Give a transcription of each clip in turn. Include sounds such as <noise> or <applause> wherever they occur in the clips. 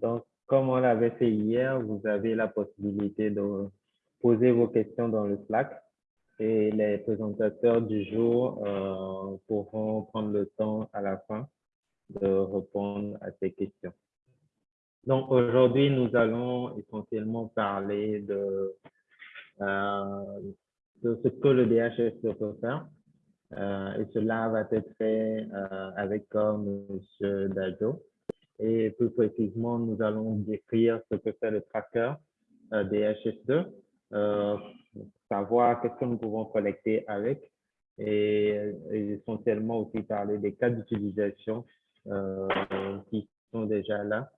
Donc, comme on l'avait fait hier, vous avez la possibilité de poser vos questions dans le Slack et les présentateurs du jour euh, pourront prendre le temps à la fin de répondre à ces questions. Donc aujourd'hui, nous allons essentiellement parler de, euh, ce que le DHS peut faire. Euh, et cela va être fait avec M. Dajo. Et plus précisément, nous allons décrire ce que fait le tracker euh, DHS2, euh, savoir qu'est-ce que nous pouvons collecter avec. Et, et essentiellement aussi parler des cas d'utilisation euh, qui sont déjà là.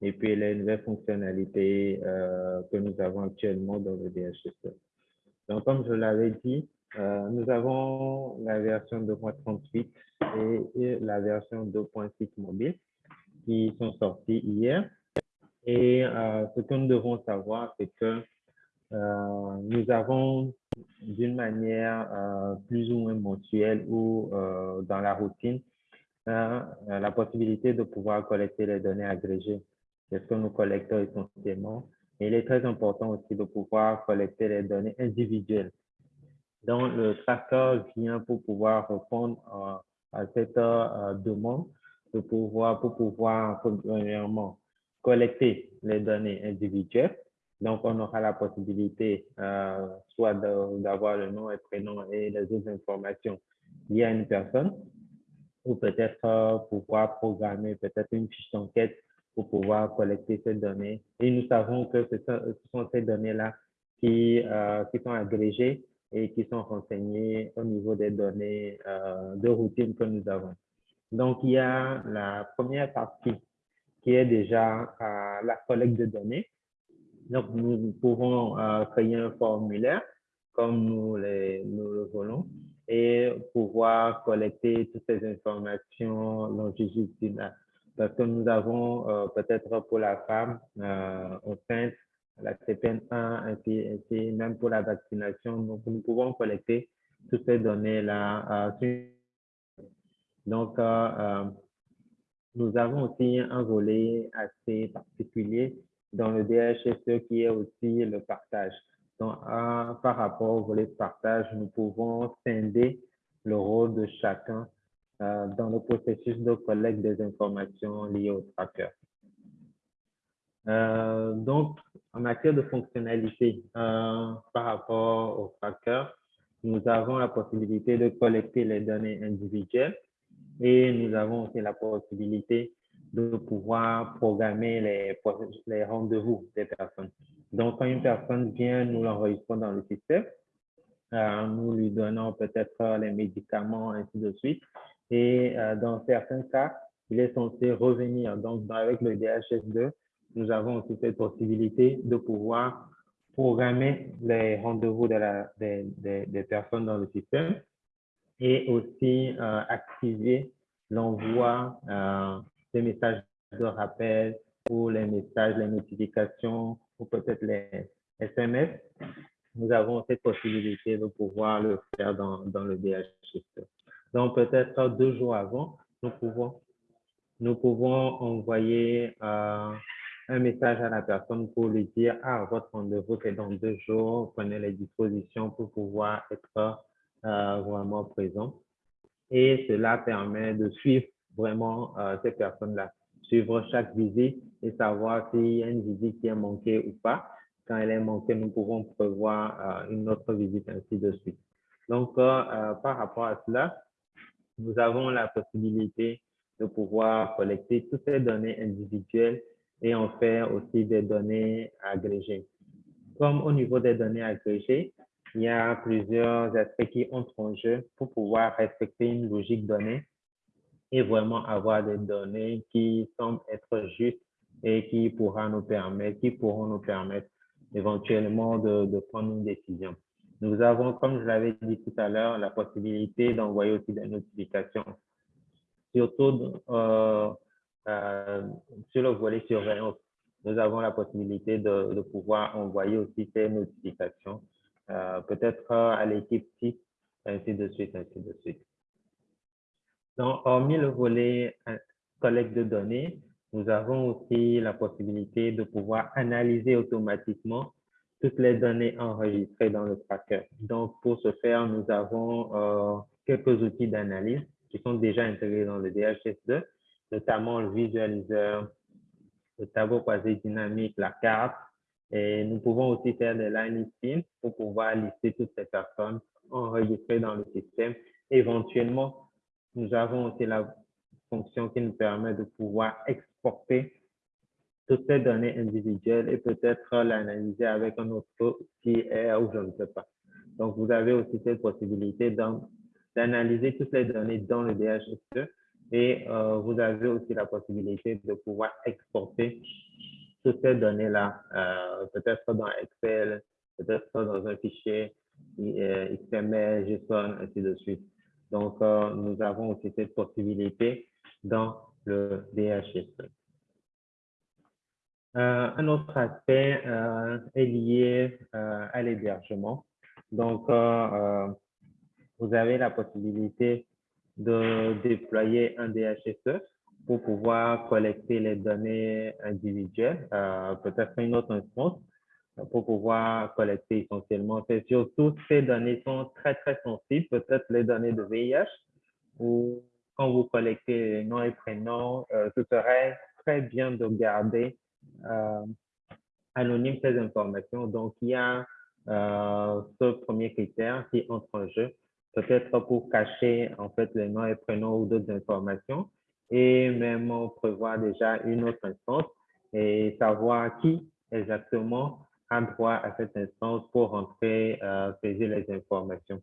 Et puis les nouvelles fonctionnalités euh, que nous avons actuellement dans le DHS. Donc, comme je l'avais dit, euh, nous avons la version 2.38 et, et, la version 2.6 mobile qui sont sortis hier. Et euh, ce que nous devons savoir, c'est que euh, nous avons d'une manière euh, plus ou moins mensuelle ou dans la routine la possibilité de pouvoir collecter les données agrégées c'est ce que nous collectons essentiellement. Et il est très important aussi de pouvoir collecter les données individuelles. Donc, le tracker vient pour pouvoir répondre à, cette demande pour pouvoir, premièrement, collecter les données individuelles. Donc, on aura la possibilité euh, soit d'avoir le nom et prénom et les autres informations liées à une personne, ou peut-être euh, pouvoir programmer peut-être une fiche d'enquête pour pouvoir collecter ces données. Et nous savons que ce sont, ces données-là qui, euh, qui sont agrégées et qui sont renseignées au niveau des données de routine que nous avons. Donc, il y a la première partie qui est déjà euh, la collecte de données. Donc, nous pouvons euh, créer un formulaire comme nous, le voulons et pouvoir collecter toutes ces informations longitudinales parce que nous avons euh, peut-être pour la femme enceinte, la CPN1, ainsi, ainsi, même pour la vaccination, donc nous pouvons collecter toutes ces données-là. Donc, euh, euh, nous avons aussi un volet assez particulier dans le DHSE qui est aussi le partage. Donc, par rapport au volet de partage, nous pouvons scinder le rôle de chacun euh, dans le processus de collecte des informations liées au tracker. Euh, donc, en matière de fonctionnalité euh, par rapport au tracker, nous avons la possibilité de collecter les données individuelles et nous avons aussi la possibilité de pouvoir programmer les, rendez-vous des personnes. Donc, quand une personne vient, nous l'enregistrons dans le système, euh, nous lui donnons peut-être les médicaments, ainsi de suite, et euh, dans certains cas, il est censé revenir. Donc, avec le DHS2, nous avons aussi cette possibilité de pouvoir programmer les rendez-vous des, personnes dans le système et aussi euh, activer l'envoi euh, des messages de rappel ou les messages, les notifications ou peut-être les SMS. Nous avons cette possibilité de pouvoir le faire dans, dans le DHS2. Donc, peut-être deux jours avant, nous pouvons, nous pouvons envoyer euh, un message à la personne pour lui dire, ah, votre rendez-vous est dans deux jours, prenez les dispositions pour pouvoir être vraiment présent. Et cela permet de suivre vraiment euh, ces personnes-là, suivre chaque visite et savoir s'il y a une visite qui est manquée ou pas. Quand elle est manquée, nous pouvons prévoir euh, une autre visite, ainsi de suite. Donc, euh, euh, par rapport à cela, nous avons la possibilité de pouvoir collecter toutes ces données individuelles et en faire aussi des données agrégées. Comme au niveau des données agrégées, il y a plusieurs aspects qui entrent en jeu pour pouvoir respecter une logique donnée et vraiment avoir des données qui semblent être justes et qui, pourra nous permettre, qui pourront nous permettre éventuellement de, prendre une décision. Nous avons, comme je l'avais dit tout à l'heure, la possibilité d'envoyer aussi des notifications. Surtout euh, euh, sur le volet surveillance, nous avons la possibilité de, de pouvoir envoyer aussi ces notifications, euh, peut-être à l'équipe type, ainsi de suite, ainsi de suite. Donc, hormis le volet euh, collecte de données, nous avons aussi la possibilité de pouvoir analyser automatiquement toutes les données enregistrées dans le tracker. Donc, pour ce faire, nous avons euh, quelques outils d'analyse qui sont déjà intégrés dans le DHS2, notamment le visualiseur, le tableau croisé dynamique, la carte. Et nous pouvons aussi faire des line listings pour pouvoir lister toutes ces personnes enregistrées dans le système. Éventuellement, nous avons aussi la fonction qui nous permet de pouvoir exporter toutes ces données individuelles et peut-être l'analyser avec un autre outil ou je ne sais pas. Donc, vous avez aussi cette possibilité d'analyser toutes les données dans le DHSE et euh, vous avez aussi la possibilité de pouvoir exporter toutes ces données-là, euh, peut-être dans Excel, peut-être dans un fichier euh, XML, JSON, ainsi de suite. Donc, nous avons aussi cette possibilité dans le. Euh, un autre aspect euh, est lié euh, à l'hébergement. Donc, vous avez la possibilité de déployer un DHSE pour pouvoir collecter les données individuelles, peut-être une autre instance, pour pouvoir collecter essentiellement. C'est surtout ces données sont très, très sensibles, peut-être les données de VIH, ou quand vous collectez nom et prénom, ce serait très bien de garder euh, anonyme ces informations. Donc, il y a euh, ce premier critère qui entre en jeu, peut-être pour cacher en fait les noms et prénoms ou d'autres informations et même prévoir déjà une autre instance et savoir qui exactement a droit à cette instance pour rentrer, euh, saisir les informations.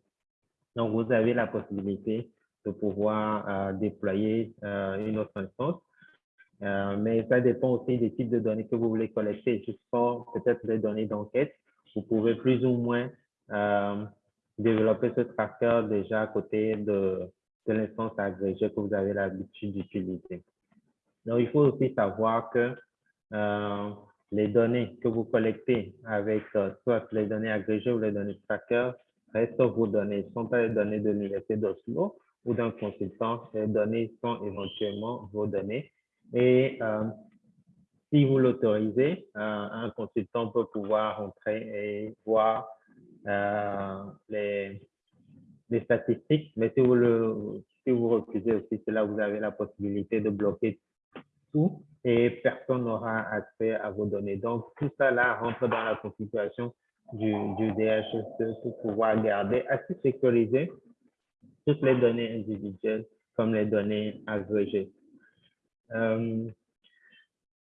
Donc, vous avez la possibilité de pouvoir euh, déployer euh, une autre instance euh, mais ça dépend aussi des types de données que vous voulez collecter. Jusqu'à peut-être des données d'enquête, vous pouvez plus ou moins développer ce tracker déjà à côté de, de l'instance agrégée que vous avez l'habitude d'utiliser. Donc, il faut aussi savoir que euh, les données que vous collectez avec soit les données agrégées ou les données tracker restent vos données. Ce ne sont pas les données de l'Université d'Oslo ou d'un consultant. Les données sont éventuellement vos données et euh, si vous l'autorisez, euh, un consultant peut pouvoir entrer et voir euh, les, les, statistiques. Mais si vous, le, si vous refusez aussi cela, vous avez la possibilité de bloquer tout et personne n'aura accès à vos données. Donc, tout ça là rentre dans la configuration du, du DHS pour pouvoir garder assez sécurisé toutes les données individuelles comme les données agrégées. Euh,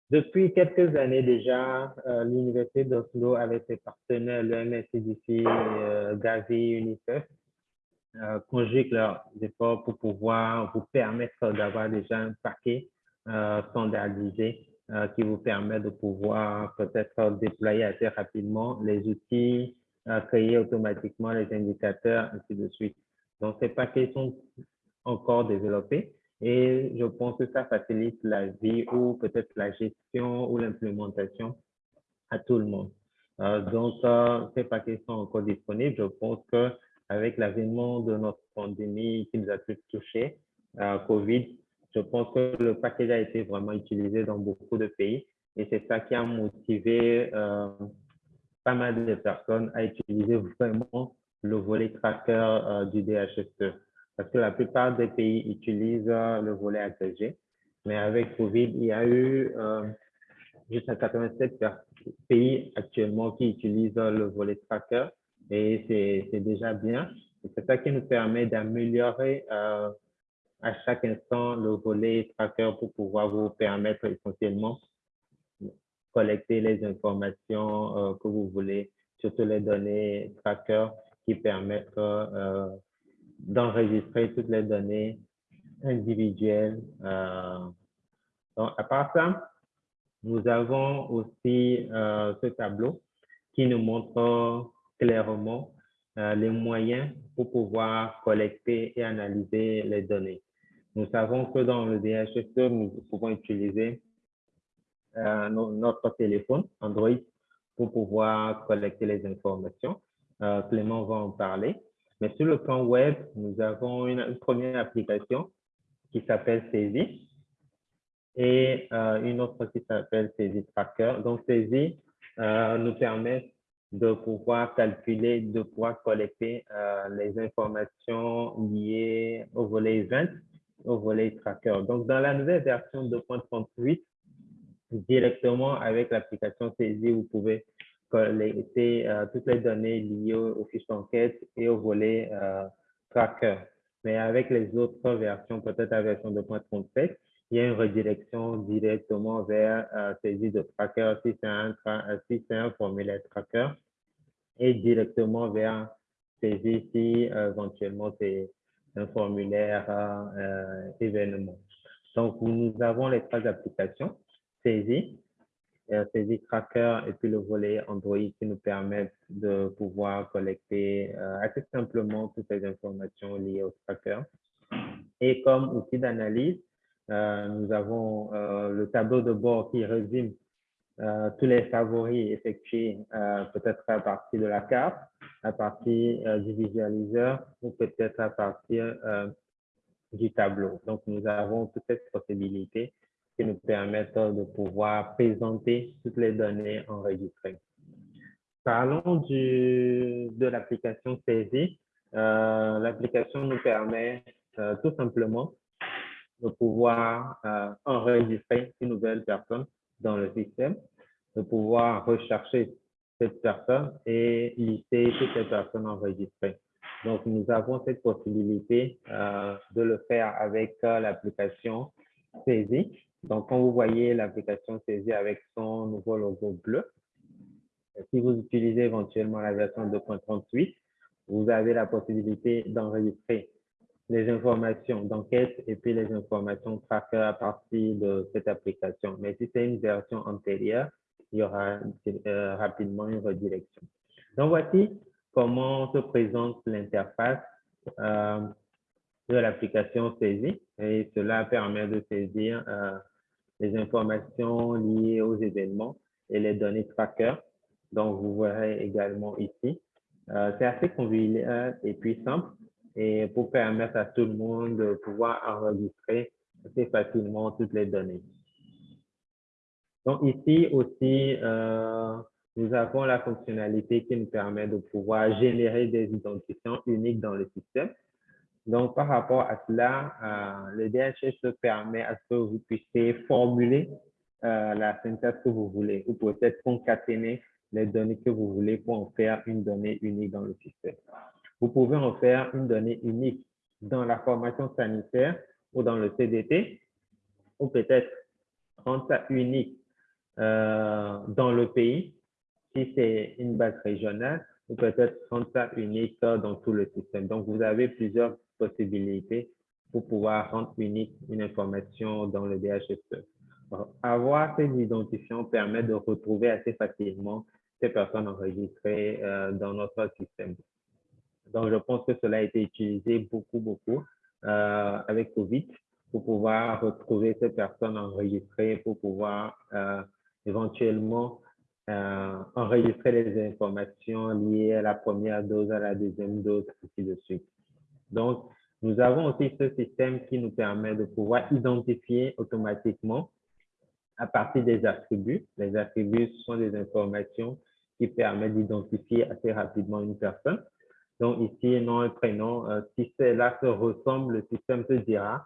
depuis quelques années déjà, euh, l'Université d'Oslo, avec ses partenaires, le MSCDC, euh, Gavi, UNICEF, euh, conjuguent leurs efforts pour pouvoir vous permettre d'avoir déjà un paquet standardisé qui vous permet de pouvoir peut-être déployer assez rapidement les outils, créer automatiquement les indicateurs, ainsi de suite. Donc, ces paquets sont encore développés, et je pense que ça facilite la vie ou peut-être la gestion ou l'implémentation à tout le monde. Euh, donc, euh, ces paquets sont encore disponibles. Je pense qu'avec l'avènement de notre pandémie qui nous a tous touchés, euh, COVID, je pense que le paquet a été vraiment utilisé dans beaucoup de pays. Et c'est ça qui a motivé euh, pas mal de personnes à utiliser vraiment le volet tracker euh, du DHSE parce que la plupart des pays utilisent le volet agrégé. Mais avec COVID, il y a eu jusqu'à 87 pays actuellement qui utilisent le volet tracker et c'est déjà bien. C'est ça qui nous permet d'améliorer euh, à chaque instant le volet tracker pour pouvoir vous permettre essentiellement collecter les informations euh, que vous voulez, surtout les données tracker qui permettent euh, d'enregistrer toutes les données individuelles. Donc, à part ça, nous avons aussi ce tableau qui nous montre clairement euh, les moyens pour pouvoir collecter et analyser les données. Nous savons que dans le DHS, nous pouvons utiliser notre téléphone Android pour pouvoir collecter les informations. Clément va en parler. Mais sur le plan web, nous avons une, première application qui s'appelle Saisie. et une autre qui s'appelle saisie tracker. Donc, saisie nous permet de pouvoir calculer, de pouvoir collecter les informations liées au volet event, au volet tracker. Donc, dans la nouvelle version 2.38, directement avec l'application saisie, vous pouvez collecter euh, toutes les données liées aux fiches d'enquête et au volet euh, tracker. Mais avec les autres versions, peut-être la version 2.37, il y a une redirection directement vers euh, saisie de tracker si c'est un, si un formulaire tracker et directement vers saisie si éventuellement c'est un formulaire événement. Donc, nous avons les trois applications saisie, saisie tracker et puis le volet Android qui nous permettent de pouvoir collecter euh, assez simplement toutes les informations liées au tracker. Et comme outil d'analyse, euh, nous avons euh, le tableau de bord qui résume tous les favoris effectués peut-être à partir de la carte, à partir du visualiseur ou peut-être à partir du tableau. Donc, nous avons toutes ces possibilités qui nous permettent de pouvoir présenter toutes les données enregistrées. Parlons du, de l'application saisie. Euh, l'application nous permet euh, tout simplement de pouvoir euh, enregistrer une nouvelle personne dans le système, de pouvoir rechercher cette personne et lister toutes les personnes enregistrées. Donc, nous avons cette possibilité de le faire avec l'application saisie. Donc, quand vous voyez l'application saisie avec son nouveau logo bleu, si vous utilisez éventuellement la version 2.38, vous avez la possibilité d'enregistrer les informations d'enquête et puis les informations tracker à partir de cette application. Mais si c'est une version antérieure, il y aura euh, rapidement une redirection. Donc, voici comment se présente l'interface euh, de l'application saisie et cela permet de saisir euh, les informations liées aux événements et les données tracker. Donc, vous verrez également ici. C'est assez convivial et puis simple et pour permettre à tout le monde de pouvoir enregistrer assez facilement toutes les données. Donc, ici aussi, euh, nous avons la fonctionnalité qui nous permet de pouvoir générer des identifiants uniques dans le système. Donc, par rapport à cela, euh, le DHS permet à ce que vous puissiez formuler euh, la synthèse que vous voulez ou peut-être concaténer les données que vous voulez pour en faire une donnée unique dans le système. Vous pouvez en faire une donnée unique dans la formation sanitaire ou dans le CDT ou peut-être rendre ça unique euh, dans le pays si c'est une base régionale ou peut-être rendre ça unique dans tout le système. Donc, vous avez plusieurs possibilités pour pouvoir rendre unique une information dans le DHSE. Avoir ces identifiants permet de retrouver assez facilement ces personnes enregistrées euh, dans notre système. Donc, je pense que cela a été utilisé beaucoup, beaucoup euh, avec COVID pour pouvoir retrouver ces personnes enregistrées, pour pouvoir euh, éventuellement enregistrer les informations liées à la première dose, à la deuxième dose, ainsi de suite. Donc, nous avons aussi ce système qui nous permet de pouvoir identifier automatiquement à partir des attributs. Les attributs sont des informations qui permettent d'identifier assez rapidement une personne. Donc ici, nom et prénom, euh, si cela se ressemble, le système te dira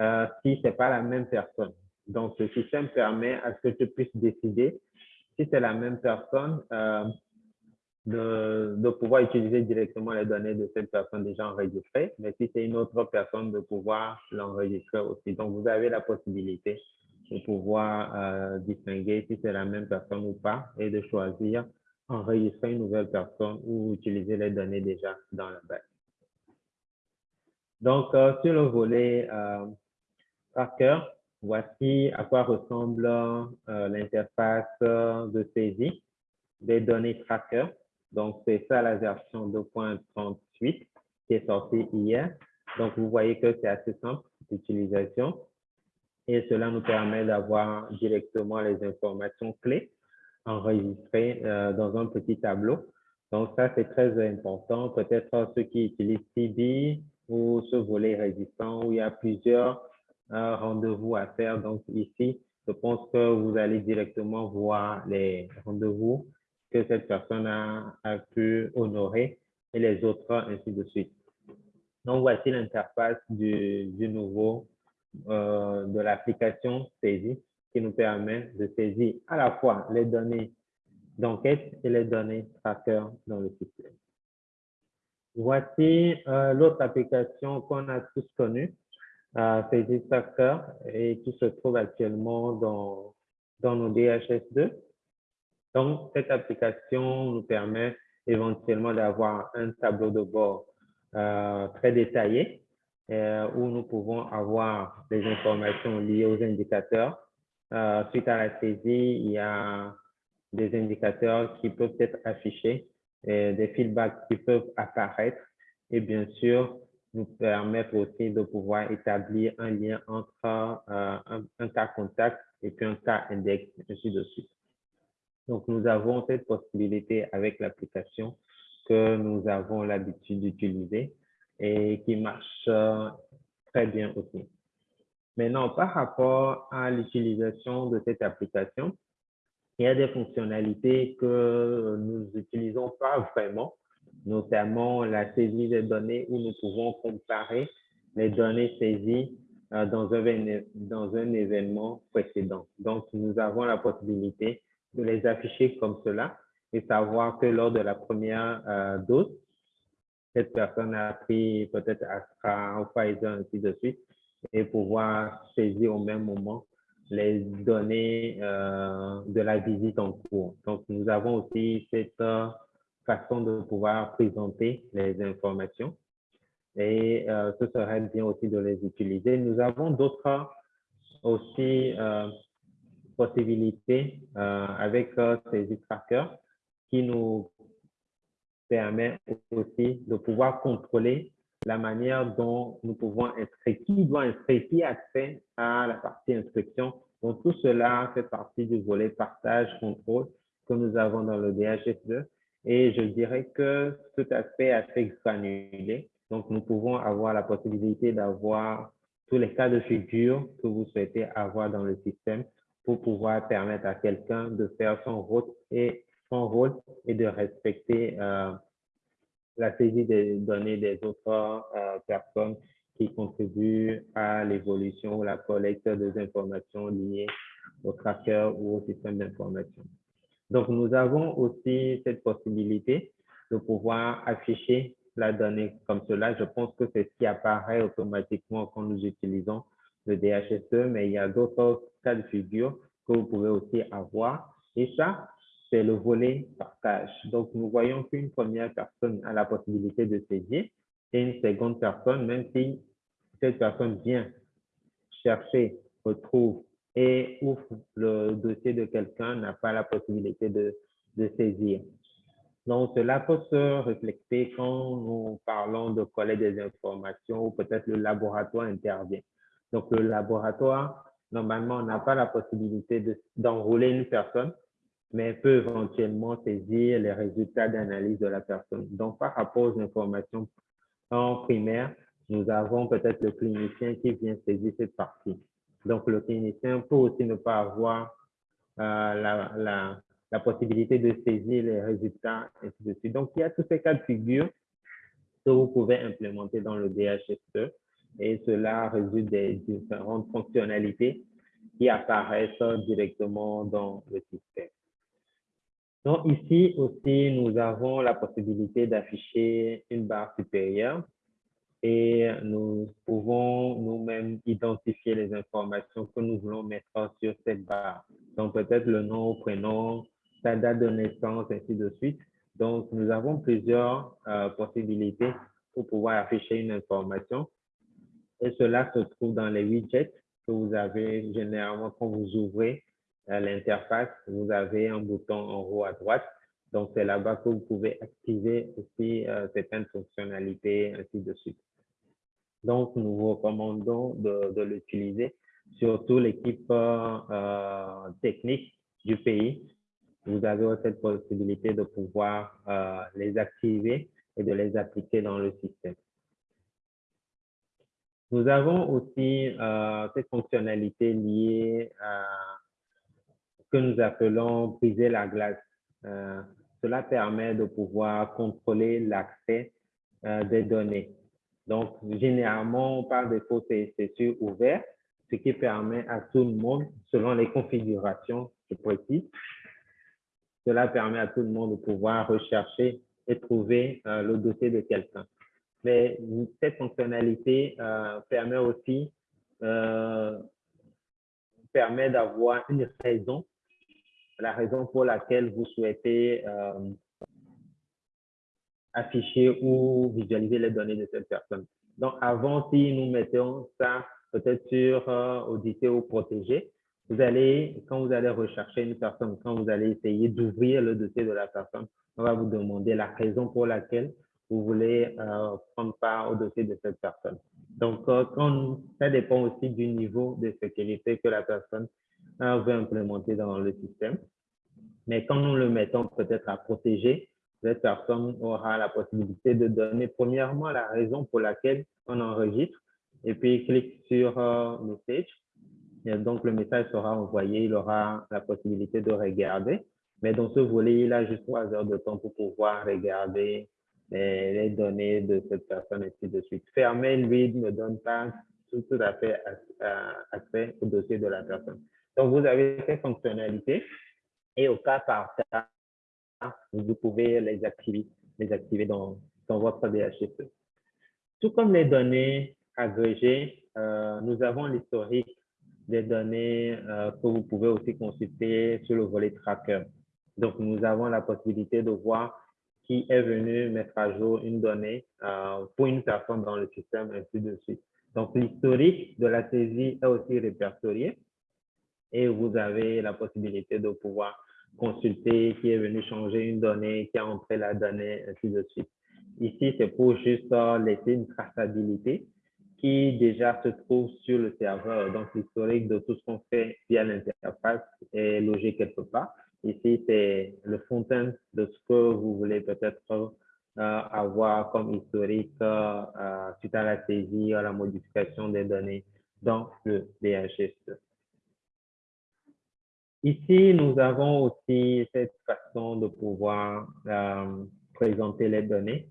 euh, si ce n'est pas la même personne. Donc, ce système permet à ce que tu puisses décider si c'est la même personne, euh, de, de, pouvoir utiliser directement les données de cette personne déjà enregistrée, mais si c'est une autre personne, de pouvoir l'enregistrer aussi. Donc, vous avez la possibilité de pouvoir euh, distinguer si c'est la même personne ou pas et de choisir enregistrer une nouvelle personne ou utiliser les données déjà dans la base. Donc, euh, sur le volet euh, tracker, voici à quoi ressemble euh, l'interface de saisie des données tracker. Donc, c'est ça la version 2.38 qui est sortie hier. Donc, vous voyez que c'est assez simple d'utilisation et cela nous permet d'avoir directement les informations clés enregistrées euh, dans un petit tableau. Donc, ça, c'est très important. Peut-être ceux qui utilisent CB ou ce volet résistant où il y a plusieurs un rendez-vous à faire. Donc ici, je pense que vous allez directement voir les rendez-vous que cette personne a, pu honorer et les autres, ainsi de suite. Donc, voici l'interface du, du, nouveau, euh, de l'application saisie qui nous permet de saisir à la fois les données d'enquête et les données tracker dans le système. Voici euh, l'autre application qu'on a tous connue, euh, Saisie Tracker, et qui se trouve actuellement dans, dans nos DHS2. Donc, cette application nous permet éventuellement d'avoir un tableau de bord euh, très détaillé euh, où nous pouvons avoir des informations liées aux indicateurs. Euh, suite à la saisie, il y a des indicateurs qui peuvent être affichés, et des feedbacks qui peuvent apparaître et bien sûr nous permettre aussi de pouvoir établir un lien entre un, un, cas contact et puis un cas index, ainsi de suite. Donc, nous avons cette possibilité avec l'application que nous avons l'habitude d'utiliser et qui marche euh, très bien aussi. Maintenant, par rapport à l'utilisation de cette application, il y a des fonctionnalités que nous n'utilisons pas <laughs> vraiment, notamment la saisie des données où nous pouvons comparer les données saisies euh, dans un, événement précédent. Donc, nous avons la possibilité de les afficher comme cela et savoir que lors de la première euh, dose, cette personne a pris peut-être Astra ou Pfizer, ainsi de suite, et pouvoir saisir au même moment les données euh, de la visite en cours. Donc, nous avons aussi cette euh, façon de pouvoir présenter les informations et euh, ce serait bien aussi de les utiliser. Nous avons d'autres aussi possibilités avec ces trackers qui nous permet aussi de pouvoir contrôler la manière dont nous pouvons inscrire, qui doit inscrire, qui a accès à la partie inscription. Donc, tout cela fait partie du volet partage, contrôle que nous avons dans le DHS2. Et je dirais que cet aspect est assez granulé. Donc, nous pouvons avoir la possibilité d'avoir tous les cas de figure que vous souhaitez avoir dans le système pour pouvoir permettre à quelqu'un de faire son rôle et son rôle est de respecter euh, la saisie des données des autres euh, personnes qui contribuent à l'évolution ou la collecte des informations liées au tracker ou au système d'information. Donc, nous avons aussi cette possibilité de pouvoir afficher la donnée comme cela. Je pense que c'est ce qui apparaît automatiquement quand nous utilisons le DHSE, mais il y a d'autres cas de figure que vous pouvez aussi avoir. Et ça, c'est le volet partage. Donc, nous voyons qu'une première personne a la possibilité de saisir et une seconde personne, même si cette personne vient chercher, retrouve et ouvre le dossier de quelqu'un, n'a pas la possibilité de, de saisir. Donc, cela peut se refléter quand nous parlons de collecte des informations ou peut-être le laboratoire intervient. Donc, le laboratoire, normalement, n'a pas la possibilité d'enrôler une personne mais peut éventuellement saisir les résultats d'analyse de la personne. Donc, par rapport aux informations en primaire, nous avons peut-être le clinicien qui vient saisir cette partie. Donc, le clinicien peut aussi ne pas avoir euh, la, possibilité de saisir les résultats, et ainsi de suite. Donc, il y a tous ces cas de figure que vous pouvez implémenter dans le DHSE et cela résulte des différentes fonctionnalités qui apparaissent directement dans le système. Donc ici aussi, nous avons la possibilité d'afficher une barre supérieure et nous pouvons nous-mêmes identifier les informations que nous voulons mettre sur cette barre. Donc peut-être le nom, prénom, sa date de naissance, ainsi de suite. Donc nous avons plusieurs euh, possibilités pour pouvoir afficher une information. Et cela se trouve dans les widgets que vous avez généralement quand vous ouvrez l'interface, vous avez un bouton en haut à droite. Donc, c'est là-bas que vous pouvez activer aussi euh, certaines fonctionnalités, ainsi de suite. Donc, nous vous recommandons de, de l'utiliser, surtout l'équipe euh, technique du pays. Vous avez cette possibilité de pouvoir euh, les activer et de les appliquer dans le système. Nous avons aussi euh, cette fonctionnalité liée à que nous appelons briser la glace. Euh, cela permet de pouvoir contrôler l'accès euh, des données. Donc, généralement, par défaut, c'est sur ouvert, ce qui permet à tout le monde, selon les configurations, je précise, cela permet à tout le monde de pouvoir rechercher et trouver euh, le dossier de quelqu'un. Mais cette fonctionnalité permet aussi permet d'avoir une raison, la raison pour laquelle vous souhaitez afficher ou visualiser les données de cette personne. Donc, avant, si nous mettons ça peut-être sur auditer ou protéger, vous allez, quand vous allez rechercher une personne, quand vous allez essayer d'ouvrir le dossier de la personne, on va vous demander la raison pour laquelle vous voulez euh, prendre part au dossier de cette personne. Donc, euh, ça dépend aussi du niveau de sécurité que la personne euh, veut implémenter dans le système. Mais quand nous le mettons peut-être à protéger, cette personne aura la possibilité de donner premièrement la raison pour laquelle on enregistre et puis clique sur euh, Message donc, le message sera envoyé, il aura la possibilité de regarder. Mais dans ce volet, il a juste trois heures de temps pour pouvoir regarder les, données de cette personne, et ainsi de suite. Fermer, lui, ne donne pas tout, à fait accès au dossier de la personne. Donc, vous avez ces fonctionnalités et au cas par cas, vous pouvez les activer, les activer dans, dans votre DHCP. Tout comme les données agrégées, euh, nous avons l'historique des données euh, que vous pouvez aussi consulter sur le volet tracker. Donc, nous avons la possibilité de voir qui est venu mettre à jour une donnée euh, pour une personne dans le système, ainsi de suite. Donc, l'historique de la saisie est aussi répertorié et vous avez la possibilité de pouvoir consulter qui est venu changer une donnée, qui a entré la donnée, ainsi de suite. Ici, c'est pour juste euh, laisser une traçabilité qui déjà se trouve sur le serveur. Donc, l'historique de tout ce qu'on fait via l'interface est logé quelque part. Ici, c'est le front-end de ce que vous voulez peut-être euh, avoir comme historique euh, suite à la saisie, à la modification des données dans le DHS. Ici, nous avons aussi cette façon de pouvoir euh, présenter les données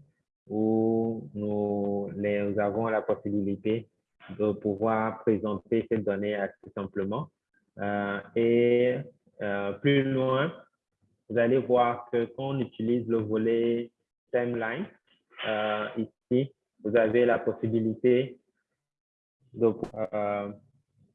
où nous, avons la possibilité de pouvoir présenter ces données assez simplement. Euh, et euh, plus loin, vous allez voir que quand on utilise le volet timeline, ici, vous avez la possibilité de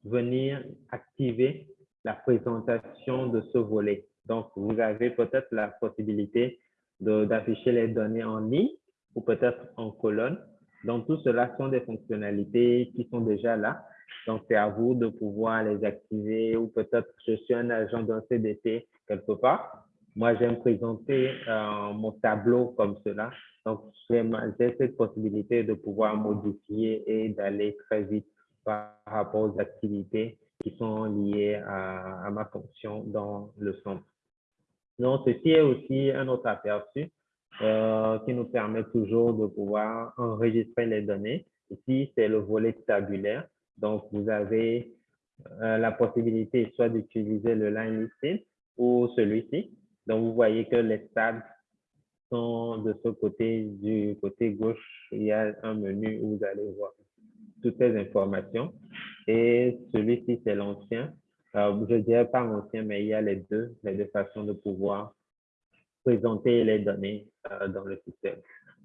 venir activer la présentation de ce volet. Donc, vous avez peut-être la possibilité d'afficher les données en ligne ou peut-être en colonne. Donc, tout cela sont des fonctionnalités qui sont déjà là. Donc, c'est à vous de pouvoir les activer ou peut-être je suis un agent d'un CDT quelque part. Moi, j'aime présenter euh, mon tableau comme cela. Donc, j'ai cette possibilité de pouvoir modifier et d'aller très vite par rapport aux activités qui sont liées à, ma fonction dans le centre. Donc, ceci est aussi un autre aperçu euh, qui nous permet toujours de pouvoir enregistrer les données. Ici, c'est le volet tabulaire. Donc, vous avez euh, la possibilité soit d'utiliser le line listing ou celui-ci. Donc, vous voyez que les tables sont de ce côté, du côté gauche, il y a un menu où vous allez voir toutes ces informations. Et celui-ci, c'est l'ancien. Euh, je dirais pas l'ancien, mais il y a les deux, les deux façons de pouvoir présenter les données euh, dans le système.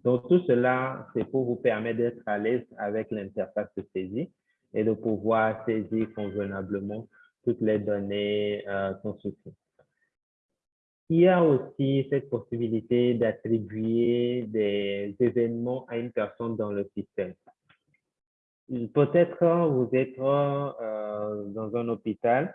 Donc, tout cela, c'est pour vous permettre d'être à l'aise avec l'interface de saisie et de pouvoir saisir convenablement toutes les données euh, souci. Il y a aussi cette possibilité d'attribuer des événements à une personne dans le système. Peut-être vous êtes euh, dans un hôpital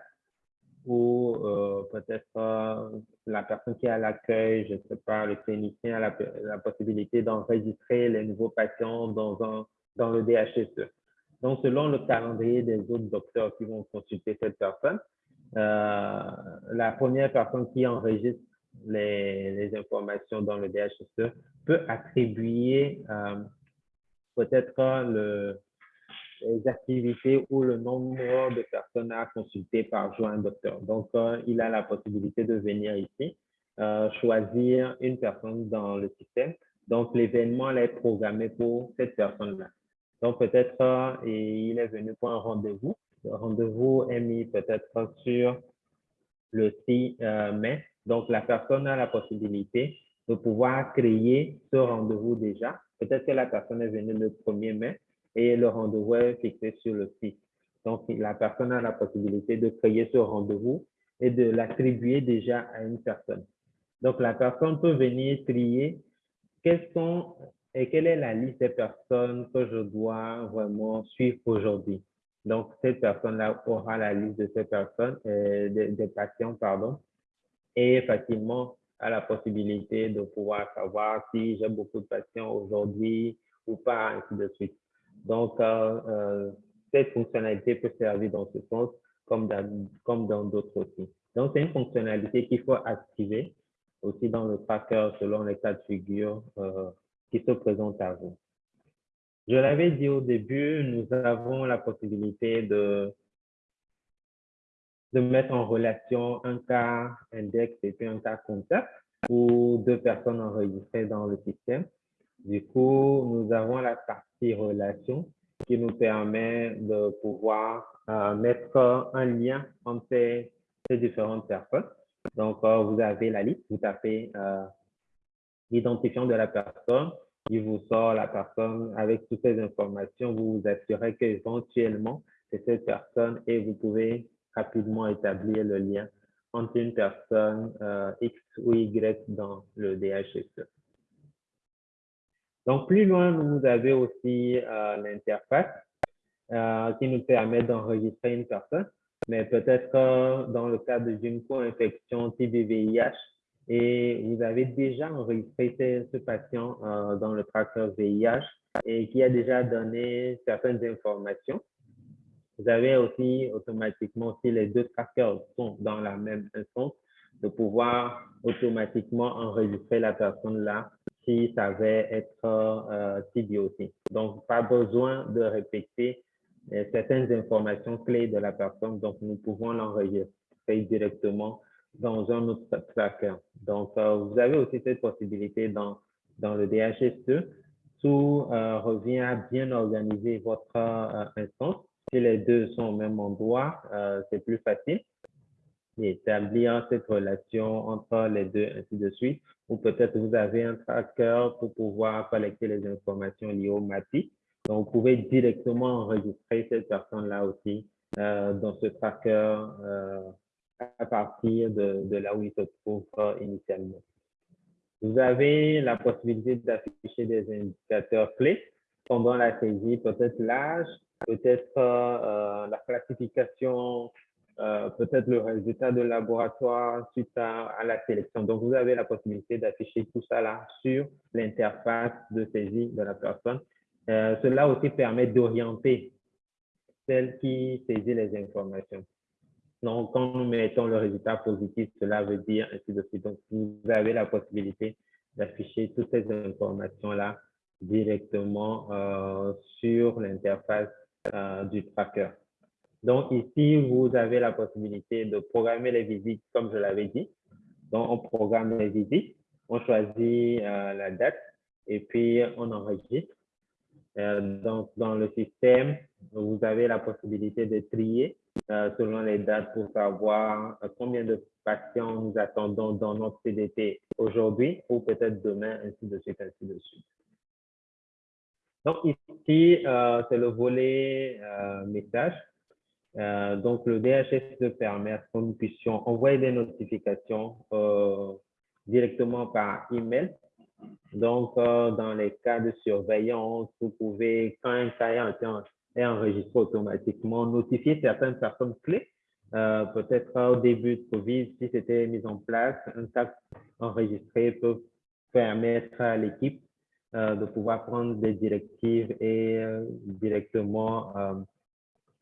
ou euh, peut-être euh, la personne qui est à l'accueil, je ne sais pas, le clinicien a la, possibilité d'enregistrer les nouveaux patients dans, un, dans le DHSE. Donc, selon le calendrier des autres docteurs qui vont consulter cette personne, la première personne qui enregistre les, les, informations dans le DHSE peut attribuer peut-être le, les activités ou le nombre de personnes à consulter par jour un docteur. Donc, il a la possibilité de venir ici, choisir une personne dans le système. Donc, l'événement est programmé pour cette personne-là. Donc, peut-être il est venu pour un rendez-vous. Le rendez-vous est mis peut-être sur le 6 mai. Donc, la personne a la possibilité de pouvoir créer ce rendez-vous déjà. Peut-être que la personne est venue le 1er mai et le rendez-vous est fixé sur le site. Donc, la personne a la possibilité de créer ce rendez-vous et de l'attribuer déjà à une personne. Donc, la personne peut venir trier quelles sont et quelle est la liste des personnes que je dois vraiment suivre aujourd'hui. Donc, cette personne-là aura la liste de ces personnes, euh, des patients, pardon, et facilement a la possibilité de pouvoir savoir si j'ai beaucoup de patients aujourd'hui ou pas, ainsi de suite. Donc, euh, euh, cette fonctionnalité peut servir dans ce sens comme dans comme d'autres aussi. Donc, c'est une fonctionnalité qu'il faut activer aussi dans le tracker selon les cas de figure euh, qui se présentent à vous. Je l'avais dit au début, nous avons la possibilité de de mettre en relation un cas index et puis un cas contact ou deux personnes enregistrées dans le système. Du coup, nous avons la partie relation qui nous permet de pouvoir euh, mettre un lien entre ces, différentes personnes. Donc, euh, vous avez la liste, vous tapez euh, l'identifiant de la personne, il vous sort la personne avec toutes ces informations, vous vous assurez qu'éventuellement, c'est cette personne et vous pouvez rapidement établir le lien entre une personne euh, X ou Y dans le DHSE. Donc, plus loin, vous avez aussi euh, l'interface euh, qui nous permet d'enregistrer une personne, mais peut-être dans le cadre d'une co-infection TB-VIH et vous avez déjà enregistré ce, patient dans le tracker VIH et qui a déjà donné certaines informations. Vous avez aussi automatiquement, si les deux trackers sont dans la même instance, de pouvoir automatiquement enregistrer la personne là si ça va être euh, aussi. Donc, pas besoin de répéter euh, certaines informations clés de la personne. Donc, nous pouvons l'enregistrer directement dans un autre tracker. Donc, euh, vous avez aussi cette possibilité dans, dans le DHS2. Tout euh, revient à bien organiser votre instance si les deux sont au même endroit, c'est plus facile d'établir cette relation entre les deux, ainsi de suite. Ou peut-être vous avez un tracker pour pouvoir collecter les informations liées au MAPI. Donc, vous pouvez directement enregistrer cette personne-là aussi euh, dans ce tracker euh, à partir de, là où il se trouve initialement. Vous avez la possibilité d'afficher des indicateurs clés pendant la saisie, peut-être l'âge, peut-être euh, la classification, euh, peut-être le résultat de laboratoire suite à, la sélection. Donc, vous avez la possibilité d'afficher tout ça là sur l'interface de saisie de la personne. Euh, cela aussi permet d'orienter celle qui saisit les informations. Donc, quand nous mettons le résultat positif, cela veut dire ainsi de suite. Donc, vous avez la possibilité d'afficher toutes ces informations-là directement sur l'interface euh, du tracker. Donc ici, vous avez la possibilité de programmer les visites comme je l'avais dit. Donc on programme les visites, on choisit euh, la date et puis on enregistre. Euh, donc dans le système, vous avez la possibilité de trier selon les dates pour savoir combien de patients nous attendons dans notre CDT aujourd'hui ou peut-être demain, ainsi de suite, ainsi de suite. Donc ici, euh, c'est le volet euh, message. Euh, donc le DHS permet que nous puissions envoyer des notifications directement par email. Donc dans les cas de surveillance, vous pouvez, quand un cas est enregistré automatiquement, notifier certaines personnes clés. Peut-être au début de COVID, si c'était mis en place, un cas enregistré peut permettre à l'équipe euh, de pouvoir prendre des directives et euh, directement euh,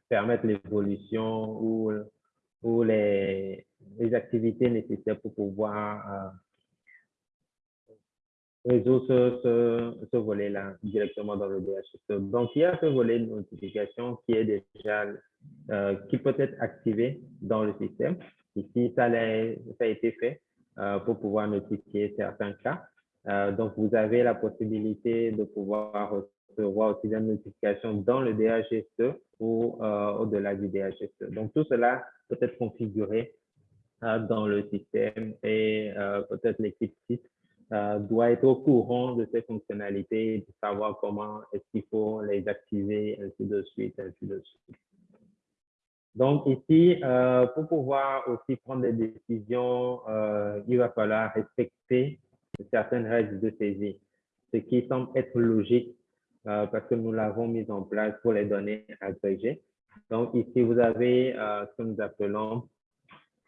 permettre l'évolution ou, les, activités nécessaires pour pouvoir résout ce, ce, volet-là directement dans le DHS. Donc, il y a ce volet de notification qui est déjà, euh, qui peut être activé dans le système. Ici, ça, a été fait euh, pour pouvoir notifier certains cas. Euh, donc, vous avez la possibilité de pouvoir recevoir aussi des notifications dans le DHSE ou euh, au-delà du DHSE. Donc, tout cela peut être configuré dans le système et peut-être l'équipe site doit être au courant de ces fonctionnalités, de savoir comment est-ce qu'il faut les activer, ainsi de suite, ainsi de suite. Donc ici, euh, pour pouvoir aussi prendre des décisions, euh, il va falloir respecter certaines règles de saisie, ce qui semble être logique euh, parce que nous l'avons mis en place pour les données agrégées. Donc ici, vous avez ce que nous appelons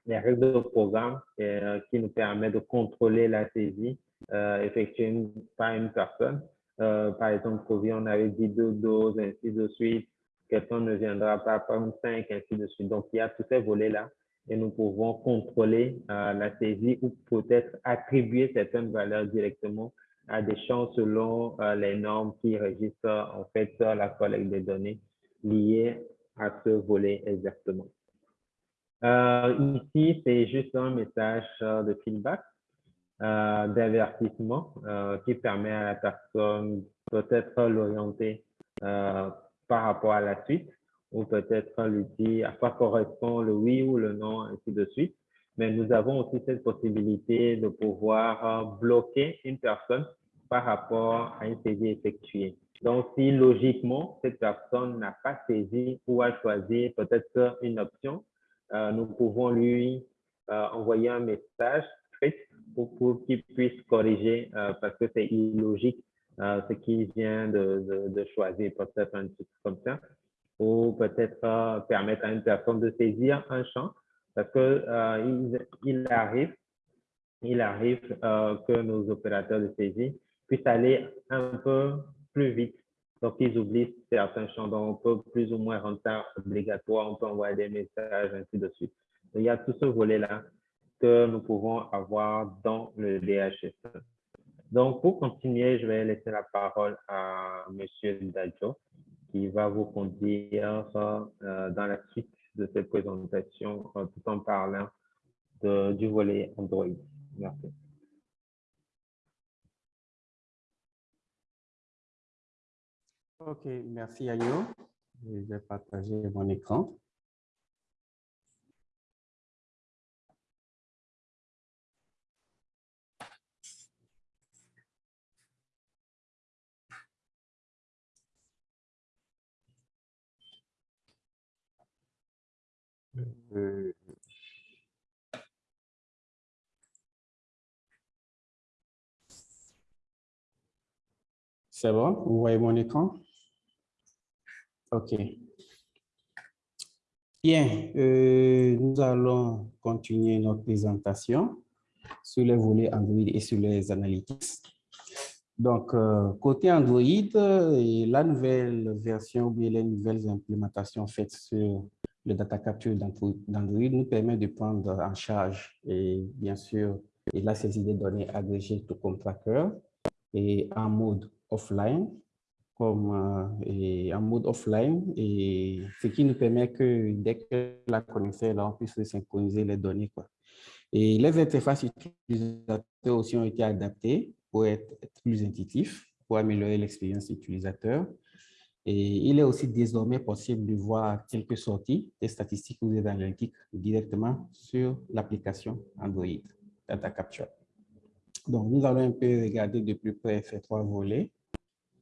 les règles de programme qui nous permettent de contrôler la saisie effectuée par une personne. par exemple, Covid, on avait dit deux doses, ainsi de suite quelqu'un ne viendra pas prendre 5, ainsi de suite. Donc, il y a tous ces volets-là et nous pouvons contrôler euh, la saisie ou peut-être attribuer certaines valeurs directement à des champs selon euh, les normes qui régissent en fait la collecte des données liées à ce volet exactement. Euh, ici, c'est juste un message de feedback, d'avertissement qui permet à la personne peut-être l'orienter par rapport à la suite, ou peut-être lui dire à quoi correspond le oui ou le non, ainsi de suite. Mais nous avons aussi cette possibilité de pouvoir euh, bloquer une personne par rapport à une saisie effectuée. Donc, si logiquement, cette personne n'a pas saisi ou a choisi peut-être une option, euh, nous pouvons lui euh, envoyer un message pour, qu'il puisse corriger parce que c'est illogique euh, ce qu'il vient de, de, choisir, peut-être un truc comme ça, ou peut-être euh, permettre à une personne de saisir un champ, parce que euh, il, arrive, il arrive que nos opérateurs de saisie puissent aller un peu plus vite. Donc, ils oublient certains champs, donc on peut plus ou moins rendre ça obligatoire, on peut envoyer des messages, ainsi de suite. il y a tout ce volet-là que nous pouvons avoir dans le DHS. Donc, pour continuer, je vais laisser la parole à M. Dadjo qui va vous conduire euh, dans la suite de cette présentation euh, tout en parlant du volet Android. Merci. OK, merci Agno. Je vais partager mon écran. Euh, c'est bon? Vous voyez mon écran? OK. Bien, euh, nous allons continuer notre présentation sur les volets Android et sur les analytics. Donc, euh, côté Android, la nouvelle version ou les nouvelles implémentations faites sur le data capture d'Android nous permet de prendre en charge et bien sûr et la saisie des données agrégées tout comme tracker et en mode offline comme euh, en mode offline et ce qui nous permet que dès que la connexion là on puisse synchroniser les données quoi. Et les interfaces utilisateurs aussi ont été adaptées pour être plus intuitifs, pour améliorer l'expérience utilisateur. Et il est aussi désormais possible de voir quelques sorties des statistiques ou des analytiques directement sur l'application Android Data Capture. Donc, nous allons un peu regarder de plus près ces trois volets.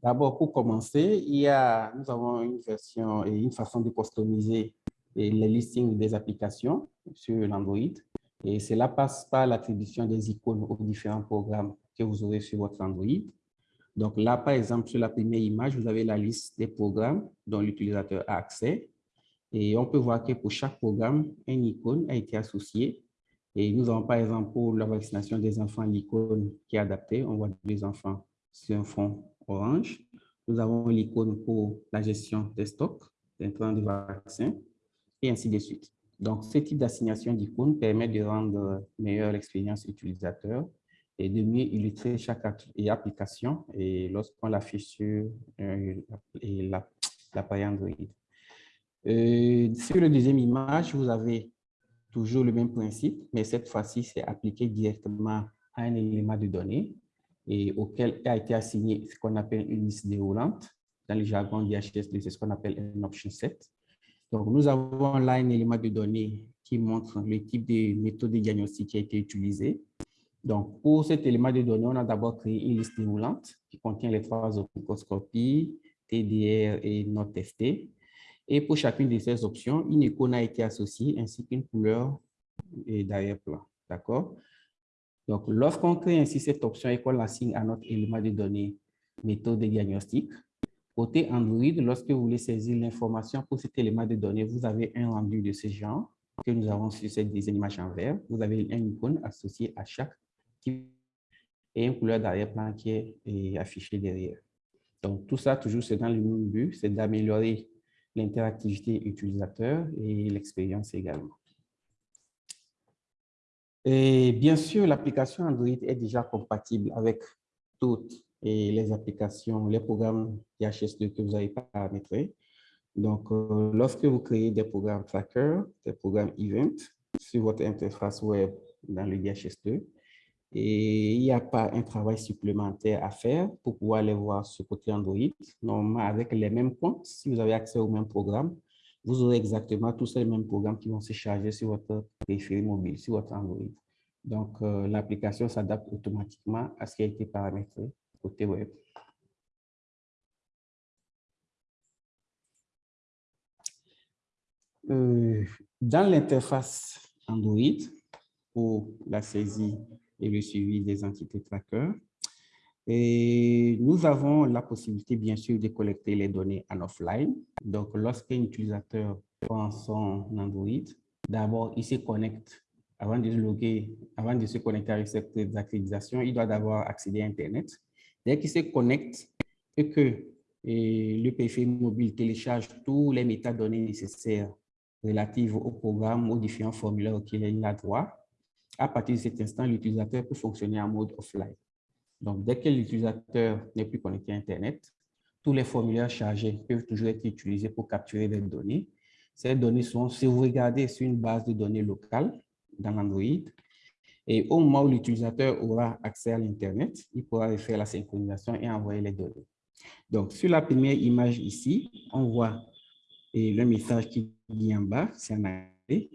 D'abord, pour commencer, il y a, nous avons une version et une façon de customiser les listings des applications sur l'Android. Et cela passe par l'attribution des icônes aux différents programmes que vous aurez sur votre Android. Donc là, par exemple, sur la première image, vous avez la liste des programmes dont l'utilisateur a accès. Et on peut voir que pour chaque programme, une icône a été associée. Et nous avons, par exemple, pour la vaccination des enfants, l'icône qui est adaptée. On voit les enfants sur un fond orange. Nous avons l'icône pour la gestion des stocks, d'intrants de vaccins, et ainsi de suite. Donc, ce type d'assignation d'icônes permet de rendre meilleure l'expérience utilisateur et de mieux illustrer chaque application et lorsqu'on l'affiche sur euh, l'appareil Android. Euh, sur la deuxième image, vous avez toujours le même principe, mais cette fois-ci, c'est appliqué directement à un élément de données et auquel a été assigné ce qu'on appelle une liste déroulante. Dans le jargon d'IHS2, c'est ce qu'on appelle un option set. Donc, nous avons là un élément de données qui montre le type de méthode de diagnostic qui a été utilisé. Donc, pour cet élément de données, on a d'abord créé une liste déroulante qui contient les trois options TDR et not testé. Et pour chacune de ces options, une icône a été associée ainsi qu'une couleur d'arrière-plan. D'accord? Donc, lorsqu'on crée ainsi cette option et qu'on l'assigne à notre élément de données méthode de diagnostic, côté Android, lorsque vous voulez saisir l'information pour cet élément de données, vous avez un rendu de ce genre que nous avons sur cette image en vert. Vous avez une icône associée à chaque type et une couleur d'arrière-plan qui est affichée derrière. Donc, tout ça, toujours, c'est dans le même but, c'est d'améliorer l'interactivité utilisateur et l'expérience également. Et bien sûr, l'application Android est déjà compatible avec toutes les applications, les programmes IHS2 que vous avez paramétrés. Donc, euh, lorsque vous créez des programmes tracker, des programmes event sur votre interface web dans le DHS2, et il n'y a pas un travail supplémentaire à faire pour pouvoir les voir sur côté Android. Normalement, avec les mêmes comptes, si vous avez accès au même programme, vous aurez exactement tous ces mêmes programmes qui vont se charger sur votre périphérique mobile, sur votre Android. Donc, euh, l'application s'adapte automatiquement à ce qui a été paramétré côté web. Euh, dans l'interface Android, pour la saisie et le suivi des entités trackers. Et nous avons la possibilité, bien sûr, de collecter les données en offline. Donc, lorsqu'un utilisateur prend son Android, d'abord, il se connecte, avant de, se connecter avec cette accréditation, il doit d'abord accéder à Internet. Dès qu'il se connecte et que le PFI mobile télécharge tous les métadonnées nécessaires relatives au programme, aux différents formulaires auxquels il a droit, à partir de cet instant, l'utilisateur peut fonctionner en mode offline. Donc, dès que l'utilisateur n'est plus connecté à Internet, tous les formulaires chargés peuvent toujours être utilisés pour capturer des données. Ces données sont sauvegardées sur une base de données locale dans Android. Et au moment où l'utilisateur aura accès à l'Internet, il pourra faire la synchronisation et envoyer les données. Donc, sur la première image ici, on voit le message qui dit en bas, c'est en anglais.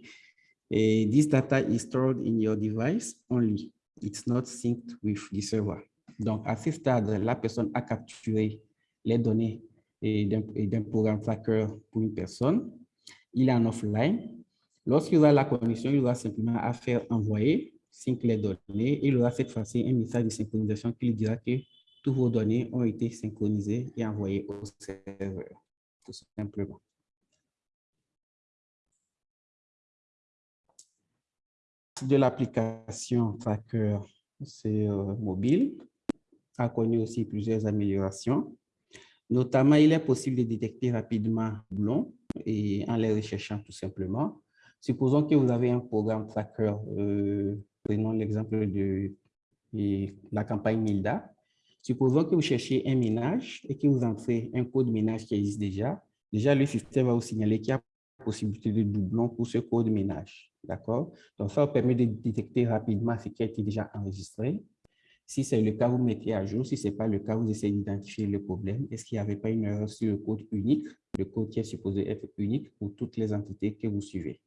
Et this data is stored in your device only. It's not synced with the server. Donc, à ce stade, la personne a capturé les données d'un programme tracker pour une personne. Il est en offline. Lorsqu'il aura la connexion, il aura simplement à faire envoyer, les données. Il aura cette fois-ci un message de synchronisation qui lui dira que toutes vos données ont été synchronisées et envoyées au serveur, tout simplement. de l'application Tracker, euh, mobile, a connu aussi plusieurs améliorations. Notamment, il est possible de détecter rapidement blond et en les recherchant tout simplement. Supposons que vous avez un programme tracker, euh, prenons l'exemple de, la campagne MILDA. Supposons que vous cherchez un ménage et que vous entrez un code ménage qui existe déjà. Déjà, le système va vous signaler qu'il y a possibilité de doublon pour ce code ménage. D'accord? Donc, ça vous permet de détecter rapidement ce qui a été déjà enregistré. Si c'est le cas, vous mettez à jour. Si ce n'est pas le cas, vous essayez d'identifier le problème. Est-ce qu'il n'y avait pas une erreur sur le code unique, le code qui est supposé être unique pour toutes les entités que vous suivez.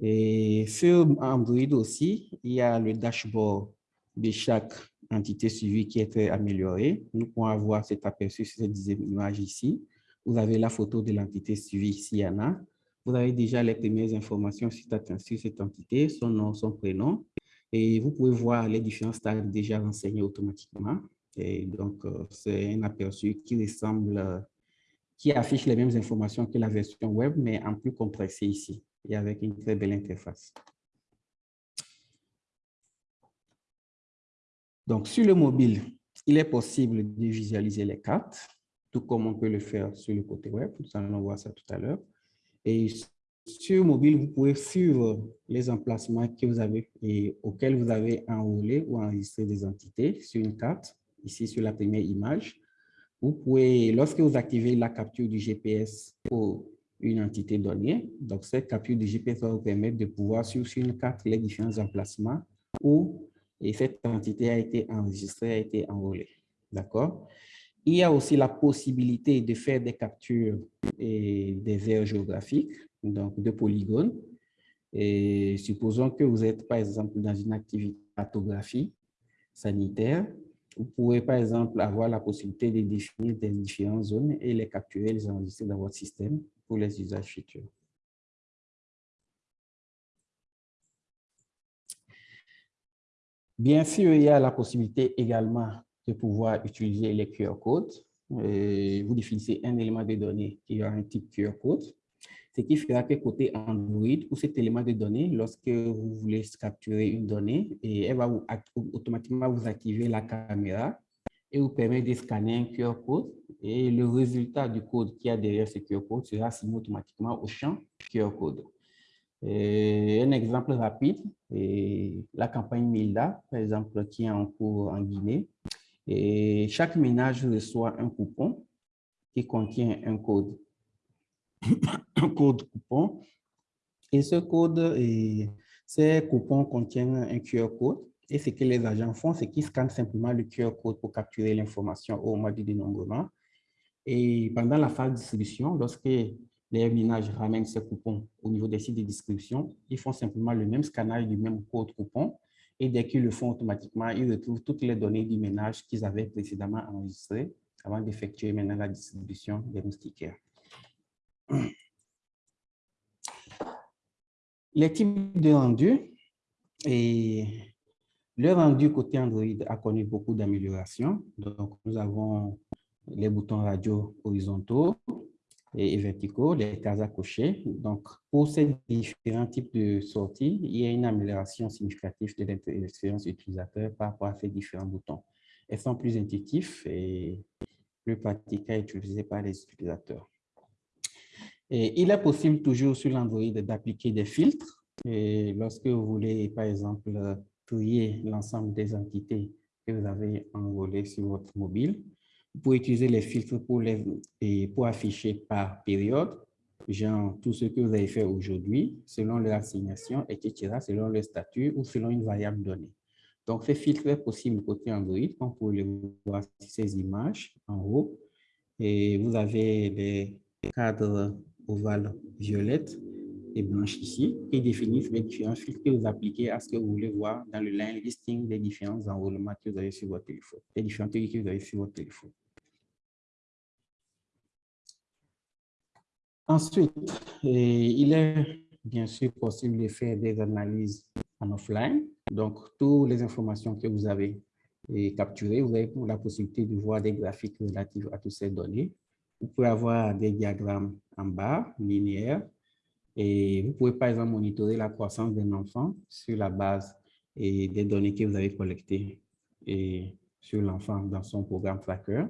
Et sur Android aussi, il y a le dashboard de chaque entité suivie qui est amélioré. Nous pouvons avoir cet aperçu sur cette image ici. Vous avez la photo de l'entité suivie s'il y en a. Vous avez déjà les premières informations sur cette entité, son nom, son prénom. Et vous pouvez voir les différents stades déjà renseignés automatiquement. Et donc, euh, c'est un aperçu qui ressemble, qui affiche les mêmes informations que la version web, mais en plus compressé ici et avec une très belle interface. Donc, sur le mobile, il est possible de visualiser les cartes tout comme on peut le faire sur le côté web. Nous allons voir ça tout à l'heure. Et sur mobile, vous pouvez suivre les emplacements que vous avez et auxquels vous avez enrôlé ou enregistré des entités sur une carte, ici sur la première image. Vous pouvez, lorsque vous activez la capture du GPS pour une entité donnée, donc cette capture du GPS va vous permettre de pouvoir suivre sur une carte les différents emplacements où cette entité a été enregistrée, a été enrôlée. D'accord? Il y a aussi la possibilité de faire des captures et des aires géographiques, donc de polygones. Et supposons que vous êtes, par exemple, dans une activité cartographie sanitaire, vous pouvez, par exemple, avoir la possibilité de définir des différentes zones et les capturer, les enregistrer dans votre système pour les usages futurs. Bien sûr, il y a la possibilité également de pouvoir utiliser les QR codes. Vous définissez un élément de données qui a un type QR code, ce qui fera que côté Android, pour cet élément de données, lorsque vous voulez capturer une donnée, et elle va automatiquement vous activer la caméra et vous permettre de scanner un QR code. Et le résultat du code qui a derrière ce QR code sera assigné automatiquement au champ QR code. un exemple rapide, la campagne MILDA, par exemple, qui est en cours en Guinée, et chaque ménage reçoit un coupon qui contient un code, code coupon. Et ce code, et ces coupons contiennent un QR code. Et ce que les agents font, c'est qu'ils scannent simplement le QR code pour capturer l'information au moment du dénombrement. Et pendant la phase de distribution, lorsque les ménages ramènent ces coupons au niveau des sites de distribution, ils font simplement le même scannage du même code coupon et dès qu'ils le font automatiquement, ils retrouvent toutes les données du ménage qu'ils avaient précédemment enregistrées avant d'effectuer maintenant la distribution des moustiquaires. Les types de rendus et le rendu côté Android a connu beaucoup d'améliorations. Donc, nous avons les boutons radio horizontaux, et verticaux, les cases à cocher. Donc, pour ces différents types de sorties, il y a une amélioration significative de l'expérience utilisateur par rapport à ces différents boutons. Elles sont plus intuitifs et plus pratiques à utiliser par les utilisateurs. Il est possible toujours sur l'Android d'appliquer des filtres. Lorsque vous voulez, par exemple, trier l'ensemble des entités que vous avez enrôlées sur votre mobile, vous pouvez utiliser les filtres pour, les, et pour afficher par période, genre tout ce que vous avez fait aujourd'hui, selon leur assignation, etc., selon le statut ou selon une variable donnée. Donc, ces filtres est possible côté Android, vous pouvez les voir sur ces images en haut. Et vous avez les cadres ovales violettes et blanches ici, qui définissent les différents filtres que vous appliquez à ce que vous voulez voir dans le line listing des différents enrôlements que vous avez sur votre téléphone, les différents trucs que vous avez sur votre téléphone. Ensuite, il est bien sûr possible de faire des analyses en offline. Donc, toutes les informations que vous avez capturées, vous avez la possibilité de voir des graphiques relatifs à toutes ces données. Vous pouvez avoir des diagrammes en bas, linéaires, et vous pouvez par exemple monitorer la croissance d'un enfant sur la base et des données que vous avez collectées et sur l'enfant dans son programme Tracker.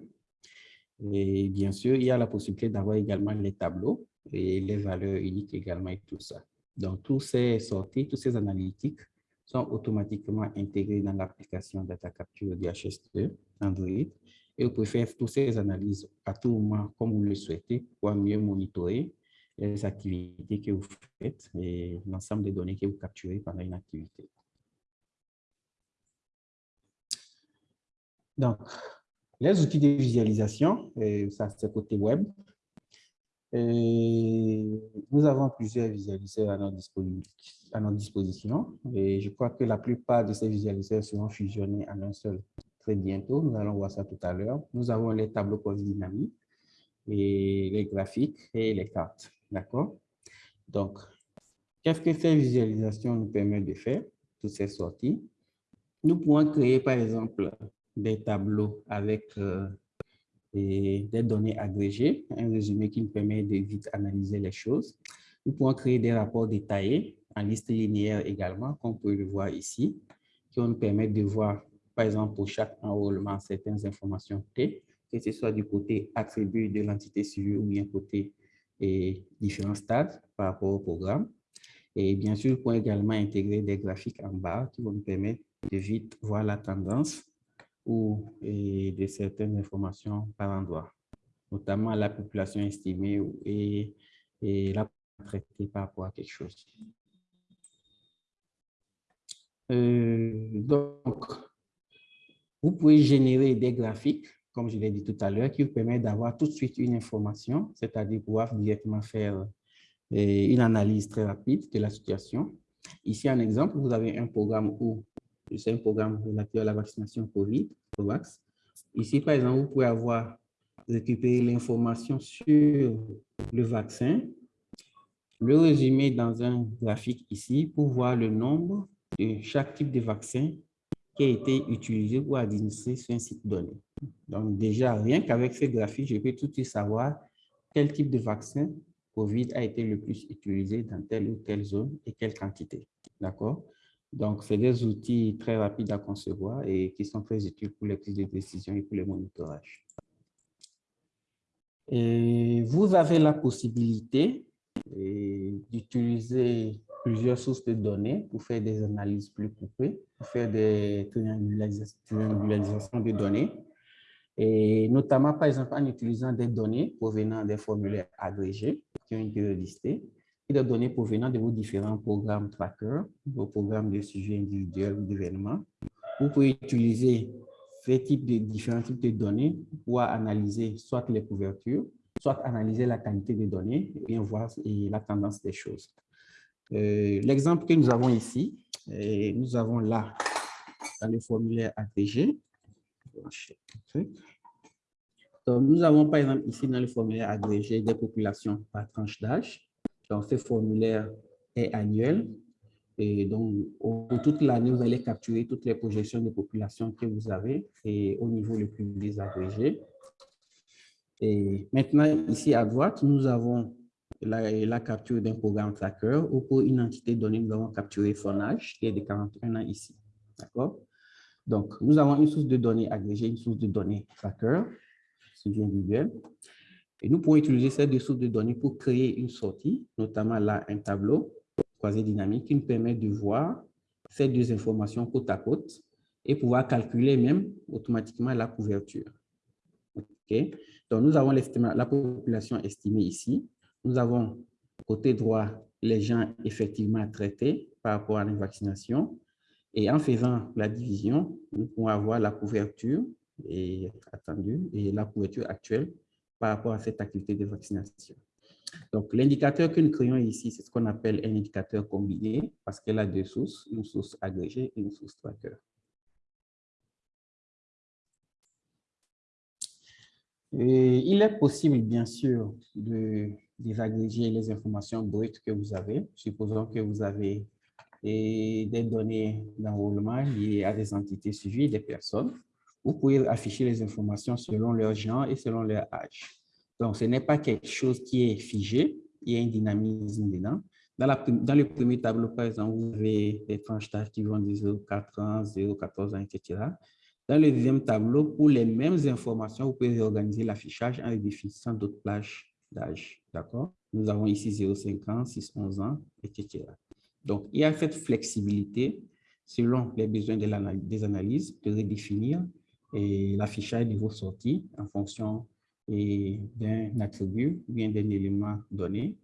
Et bien sûr, il y a la possibilité d'avoir également les tableaux et les valeurs uniques également et tout ça. Donc, tous ces sorties, tous ces analytiques sont automatiquement intégrés dans l'application Data Capture DHS2 Android et vous pouvez faire toutes ces analyses à tout moment comme vous le souhaitez pour mieux monitorer les activités que vous faites et l'ensemble des données que vous capturez pendant une activité. Donc, les outils de visualisation, ça c'est côté web. Nous avons plusieurs visualiseurs à notre, à notre, disposition et je crois que la plupart de ces visualiseurs seront fusionnés en un seul très bientôt. Nous allons voir ça tout à l'heure. Nous avons les tableaux post dynamiques et les graphiques et les cartes. D'accord? Donc, qu'est-ce que ces visualisations nous permettent de faire, toutes ces sorties? Nous pouvons créer, par exemple, des tableaux avec euh, des données agrégées, un résumé qui nous permet de vite analyser les choses. Nous pouvons créer des rapports détaillés en liste linéaire également, vous pouvez le voir ici, qui vont nous permettre de voir, par exemple, pour chaque enrôlement, certaines informations clés, que ce soit du côté attribut de l'entité civile ou bien côté et différents stades par rapport au programme. Et bien sûr, pouvez également intégrer des graphiques en bas qui vont nous permettre de vite voir la tendance ou de certaines informations par endroit, notamment la population estimée et, et la traitée par rapport à quelque chose. Euh, donc, vous pouvez générer des graphiques, comme je l'ai dit tout à l'heure, qui vous permettent d'avoir tout de suite une information, c'est-à-dire pouvoir directement faire euh, une analyse très rapide de la situation. Ici, un exemple, vous avez un programme où c'est un programme relatif à la vaccination COVID, COVAX. Ici, par exemple, vous pouvez avoir récupéré l'information sur le vaccin, le résumer dans un graphique ici pour voir le nombre de chaque type de vaccin qui a été utilisé ou administré sur un site donné. Donc déjà, rien qu'avec ce graphique, je peux tout de suite savoir quel type de vaccin COVID a été le plus utilisé dans telle ou telle zone et quelle quantité. D'accord? Donc, c'est des outils très rapides à concevoir et qui sont très utiles pour les prises de décision et pour le monitorage. Et vous avez la possibilité d'utiliser plusieurs sources de données pour faire des analyses plus coupées, pour faire des triangularisations de données, et notamment, par exemple, en utilisant des données provenant des formulaires agrégés qui ont été listés, et des données provenant de vos différents programmes trackers, vos programmes de sujets individuels ou d'événements. Vous pouvez utiliser ces types de différents types de données pour analyser soit les couvertures, soit analyser la qualité des données et bien voir la tendance des choses. Euh, l'exemple que nous avons ici, nous avons là, dans le formulaire ATG, donc, nous avons par exemple ici dans le formulaire agrégé des populations par tranche d'âge. Donc, ce formulaire est annuel. Et donc, toute l'année, vous allez capturer toutes les projections de population que vous avez et au niveau le plus désagrégé. Et maintenant, ici à droite, nous avons la, capture d'un programme tracker ou pour une entité donnée, nous avons capturé son âge qui est de 41 ans ici. D'accord? Donc, nous avons une source de données agrégée, une source de données tracker, sujet individuel. Et nous pouvons utiliser ces deux sources de données pour créer une sortie, notamment là, un tableau croisé dynamique qui nous permet de voir ces deux informations côte à côte et pouvoir calculer même automatiquement la couverture. OK? Donc, nous avons la population estimée ici. Nous avons côté droit les gens effectivement traités par rapport à la vaccination. Et en faisant la division, nous pouvons avoir la couverture attendue et la couverture actuelle par rapport à cette activité de vaccination. Donc, l'indicateur que nous créons ici, c'est ce qu'on appelle un indicateur combiné parce qu'elle a deux sources, une source agrégée et une source tracker. Il est possible, bien sûr, de désagréger les informations brutes que vous avez. Supposons que vous avez des données d'enrôlement liées à des entités suivies, des personnes. Vous pouvez afficher les informations selon leur genre et selon leur âge. Donc, ce n'est pas quelque chose qui est figé, il y a un dynamisme dedans. Dans, la, dans le premier tableau, par exemple, vous avez des tranches d'âge qui vont de 0,4 ans, 0,14 ans, etc. Dans le deuxième tableau, pour les mêmes informations, vous pouvez réorganiser l'affichage en définissant d'autres plages d'âge. D'accord? Nous avons ici 0,5 ans, 6, 11 ans, etc. Donc, il y a cette flexibilité selon les besoins de des analyses de redéfinir l'affichage de vos sorties en fonction d'un attribut ou bien d'un élément donné.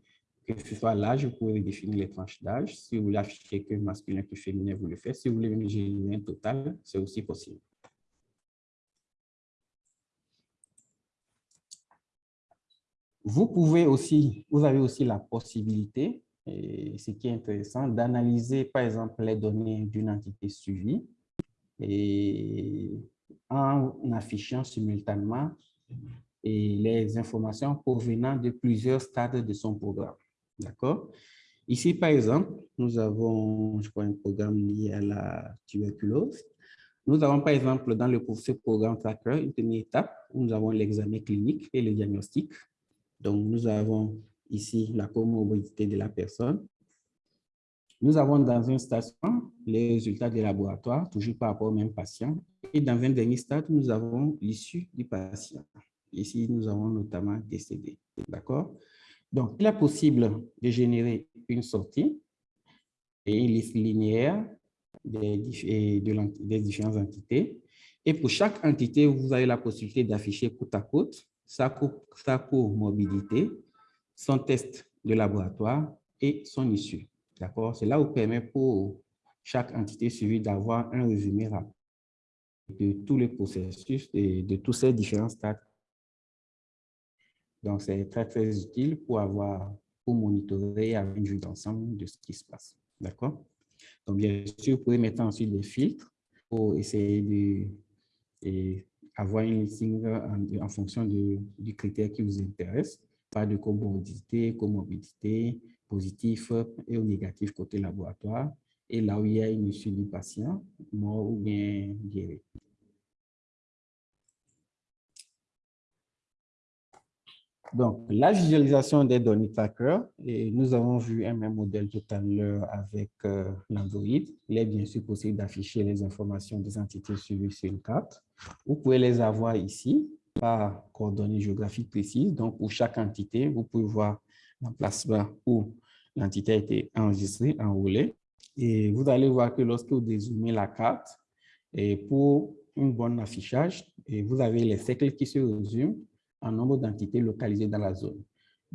Que ce soit l'âge, vous pouvez définir les tranches d'âge. Si vous voulez afficher que masculin que féminin, vous le faites. Si vous voulez générer un total, c'est aussi possible. Vous pouvez aussi, vous avez aussi la possibilité ce qui est intéressant, d'analyser, par exemple, les données d'une entité suivie et en affichant simultanément les informations provenant de plusieurs stades de son programme. D'accord? Ici, par exemple, nous avons, je crois, un programme lié à la tuberculose. Nous avons, par exemple, dans le, ce programme tracker, une première étape où nous avons l'examen clinique et le diagnostic. Donc, nous avons ici la comorbidité de la personne. Nous avons dans un station les résultats des laboratoires, toujours par rapport au même patient. Et dans un dernier stade, nous avons l'issue du patient. Ici, nous avons notamment décédé. D'accord? Donc, il est possible de générer une sortie et une liste linéaire des, des différentes entités. Et pour chaque entité, vous avez la possibilité d'afficher côte à côte sa, sa comorbidité, son test de laboratoire et son issue. D'accord? Cela vous permet pour chaque entité suivie d'avoir un résumé rapide de tous les processus et de tous ces différents stades. Donc, c'est très, très utile pour avoir, pour monitorer avec une vue d'ensemble de ce qui se passe. D'accord? Donc, bien sûr, vous pouvez mettre ensuite des filtres pour essayer de avoir une listing en, fonction de, du critère qui vous intéresse. Pas de comorbidité, comorbidité, positif et ou négatif côté laboratoire. Et là où il y a une issue du patient, mort ou bien guéri. Donc, la visualisation des données tracker, et nous avons vu un même modèle tout à l'heure avec euh, l'Android. Il est bien sûr possible d'afficher les informations des entités suivies sur une carte. Vous pouvez les avoir ici par coordonnées géographiques précises. Donc, pour chaque entité, vous pouvez voir l'emplacement où l'entité a été enregistrée, enroulée. Et vous allez voir que lorsque vous dézoomez la carte, et pour un bon affichage, et vous avez les cercles qui se résument en nombre d'entités localisées dans la zone.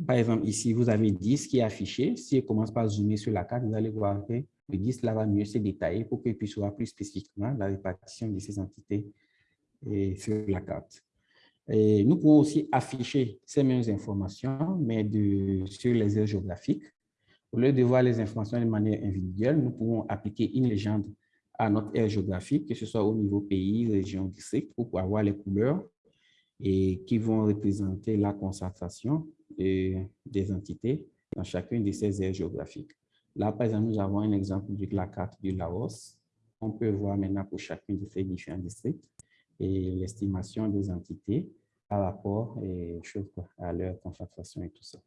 Par exemple, ici, vous avez 10 qui est affiché. Si on commence par zoomer sur la carte, vous allez voir que le 10 là va mieux se détailler pour qu'il puisse voir plus spécifiquement la répartition de ces entités sur la carte. Nous pouvons aussi afficher ces mêmes informations, mais sur les aires géographiques. Au lieu de voir les informations de manière individuelle, nous pouvons appliquer une légende à notre aire géographique, que ce soit au niveau pays, région, district, pour avoir les couleurs et qui vont représenter la concentration des entités dans chacune de ces aires géographiques. Là, par exemple, nous avons un exemple de la carte du Laos. On peut voir maintenant pour chacun de ces différents districts et l'estimation des entités par rapport et, à leur concentration et tout ça.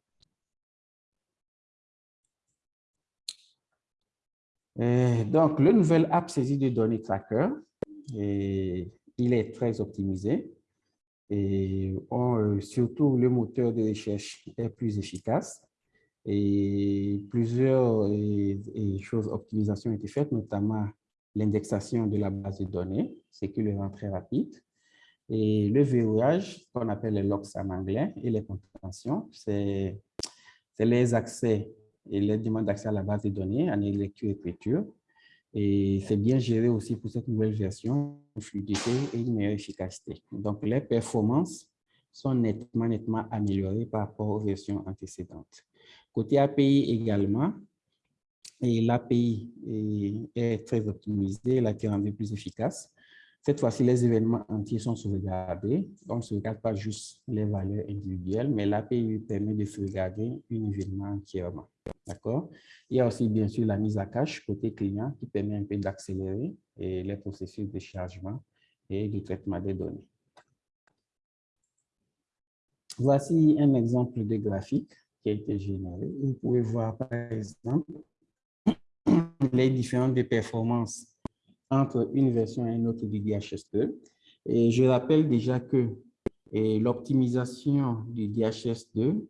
donc, le nouvel app saisie de données tracker, il est très optimisé. Et euh, surtout, le moteur de recherche est plus efficace. Et plusieurs choses, optimisation ont été faites, notamment l'indexation de la base de données, ce qui le rend très rapide. Et le verrouillage, qu'on appelle les locks en anglais, et les contentions, c'est les accès et les demandes d'accès à la base de données en lecture-écriture. Et c'est bien géré aussi pour cette nouvelle version, fluidité et une meilleure efficacité. Donc, les performances sont nettement, nettement améliorées par rapport aux versions antécédentes. Côté API également, l'API est, très optimisée, elle a été rendue plus efficace. Cette fois-ci, les événements entiers sont sauvegardés. On ne sauvegarde pas juste les valeurs individuelles, mais l'API permet de sauvegarder un événement entièrement. D'accord Il y a aussi, bien sûr, la mise à cache côté client qui permet un peu d'accélérer les processus de chargement et de traitement des données. Voici un exemple de graphique qui a été généré. Vous pouvez voir, par exemple, <clears throat> les différentes performances entre une version et une autre du DHS2. Et je rappelle déjà que l'optimisation du DHS2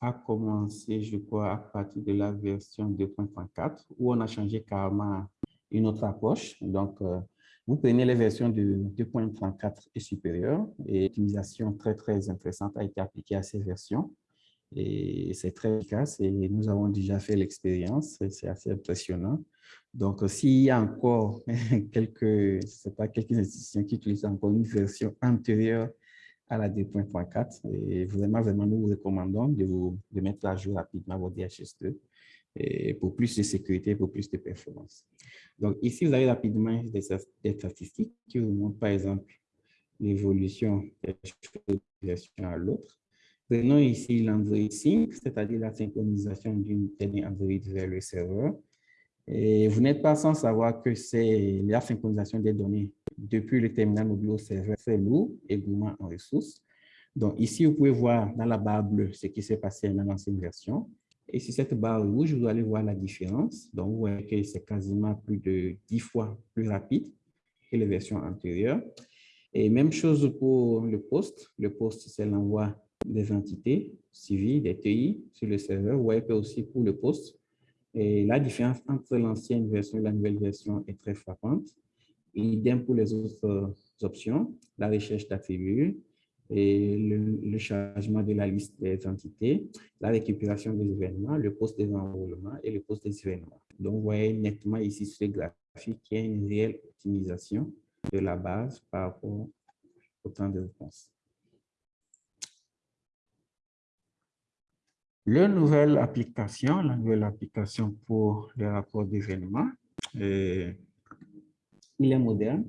a commencé, je crois, à partir de la version 2.34, où on a changé carrément une autre approche. Donc, euh, vous prenez les versions de 2.34 et supérieures, et l'optimisation très, très intéressante a été appliquée à ces versions. Et c'est très efficace et nous avons déjà fait l'expérience, c'est assez impressionnant. Donc, s'il y a encore <laughs> quelques, c'est pas quelques institutions qui utilisent encore une version antérieure à la 2.4, et vraiment, vraiment, nous vous recommandons de, vous, de mettre à jour rapidement votre DHS2 et pour plus de sécurité, pour plus de performance. Donc, ici, vous avez rapidement des, des statistiques qui vous montrent, par exemple, l'évolution d'une version à l'autre. Prenons ici l'Android Sync, c'est-à-dire la synchronisation d'une donnée Android vers le serveur. Et vous n'êtes pas sans savoir que c'est la synchronisation des données depuis le terminal mobile au serveur, c'est lourd et gourmand en ressources. Donc ici, vous pouvez voir dans la barre bleue ce qui s'est passé dans l'ancienne version. Et sur cette barre rouge, vous allez voir la différence. Donc, vous voyez que c'est quasiment plus de 10 fois plus rapide que les versions antérieures. Et même chose pour le poste. Le poste, c'est l'envoi des entités civiles, des TI sur le serveur. Vous voyez que aussi pour le poste, et la différence entre l'ancienne version et la nouvelle version est très frappante. Idem pour les autres euh, options, la recherche d'attributs, et le, chargement de la liste des entités, la récupération des événements, le poste des enrôlements et le poste des événements. Donc, vous voyez nettement ici sur le graphique qu'il y a une réelle optimisation de la base par rapport au temps de réponse. La nouvelle application, la nouvelle application pour le rapport d'événements, il est moderne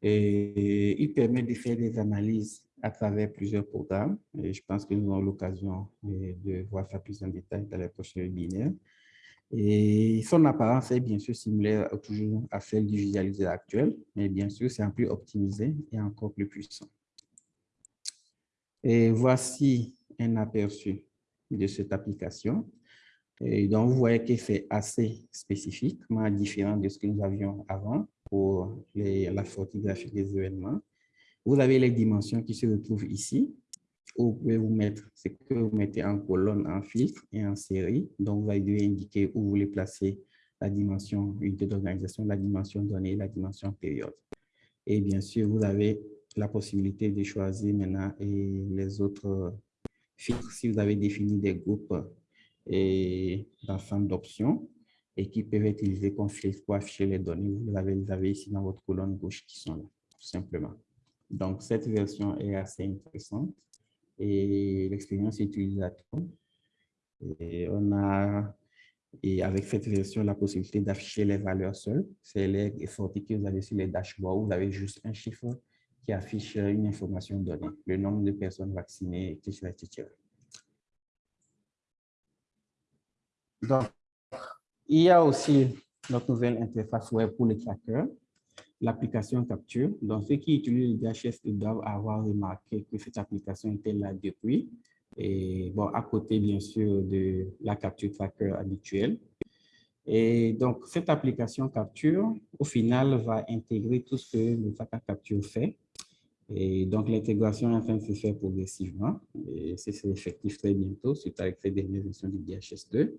et il permet de faire des analyses à travers plusieurs programmes. Je pense que nous aurons l'occasion de voir ça plus en détail dans les prochains webinaires. Et son apparence est bien sûr similaire toujours à celle du visualisateur actuel, mais bien sûr, c'est un peu optimisé et encore plus puissant. Et voici un aperçu de cette application. Et donc, vous voyez que c'est assez spécifiquement différent de ce que nous avions avant pour la sortie graphique des événements. Vous avez les dimensions qui se retrouvent ici. Vous pouvez vous mettre ce que vous mettez en colonne, en filtre et en série. Donc, vous allez indiquer où vous voulez placer la dimension unité d'organisation, la dimension donnée, la dimension période. Et bien sûr, vous avez la possibilité de choisir maintenant et les autres filtres si vous avez défini des groupes et d'ensemble d'options et qui peuvent être utilisés comme filtre pour afficher les données. Vous avez, les avez ici dans votre colonne gauche qui sont là, tout simplement. Donc, cette version est assez intéressante et l'expérience utilisateur. Et on a, et avec cette version, la possibilité d'afficher les valeurs seules. C'est les sorties que vous avez sur les dashboards. Vous avez juste un chiffre qui affiche une information donnée, le nombre de personnes vaccinées, etc. etc. Donc, il y a aussi notre nouvelle interface web pour les trackers l'application capture. Donc, ceux qui utilisent le DHS doivent avoir remarqué que cette application était là depuis. Et bon, à côté, bien sûr, de la capture tracker habituelle. Et donc, cette application capture, au final, va intégrer tout ce que le tracker capture fait. Et donc, l'intégration est en train de se faire progressivement. Et c'est effectif très bientôt, suite avec cette dernière version du DHS2.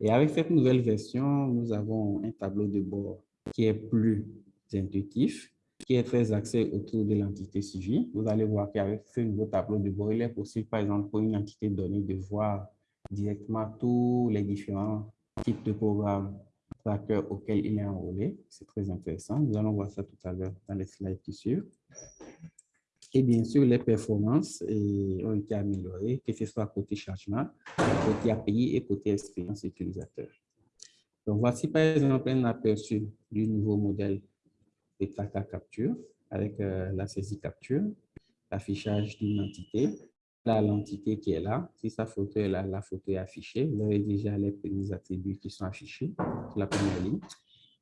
Et avec cette nouvelle version, nous avons un tableau de bord qui est plus intuitif, qui est très axé autour de l'entité civile. Vous allez voir qu'avec ce nouveau tableau de bord, il est possible, par exemple, pour une entité donnée, de voir directement tous les différents types de programmes tracker auxquels il est enrôlé. C'est très intéressant. Nous allons voir ça tout à l'heure dans les slides qui suivent. Et bien sûr, les performances ont été améliorées, que ce soit côté chargement, côté API et côté expérience utilisateur. Donc, voici par exemple un aperçu du nouveau modèle et tracker capture avec euh, la saisie capture, l'affichage d'une entité, l'entité qui est là, si sa photo est là, la photo est affichée, vous avez déjà les premiers attributs qui sont affichés sur la première ligne.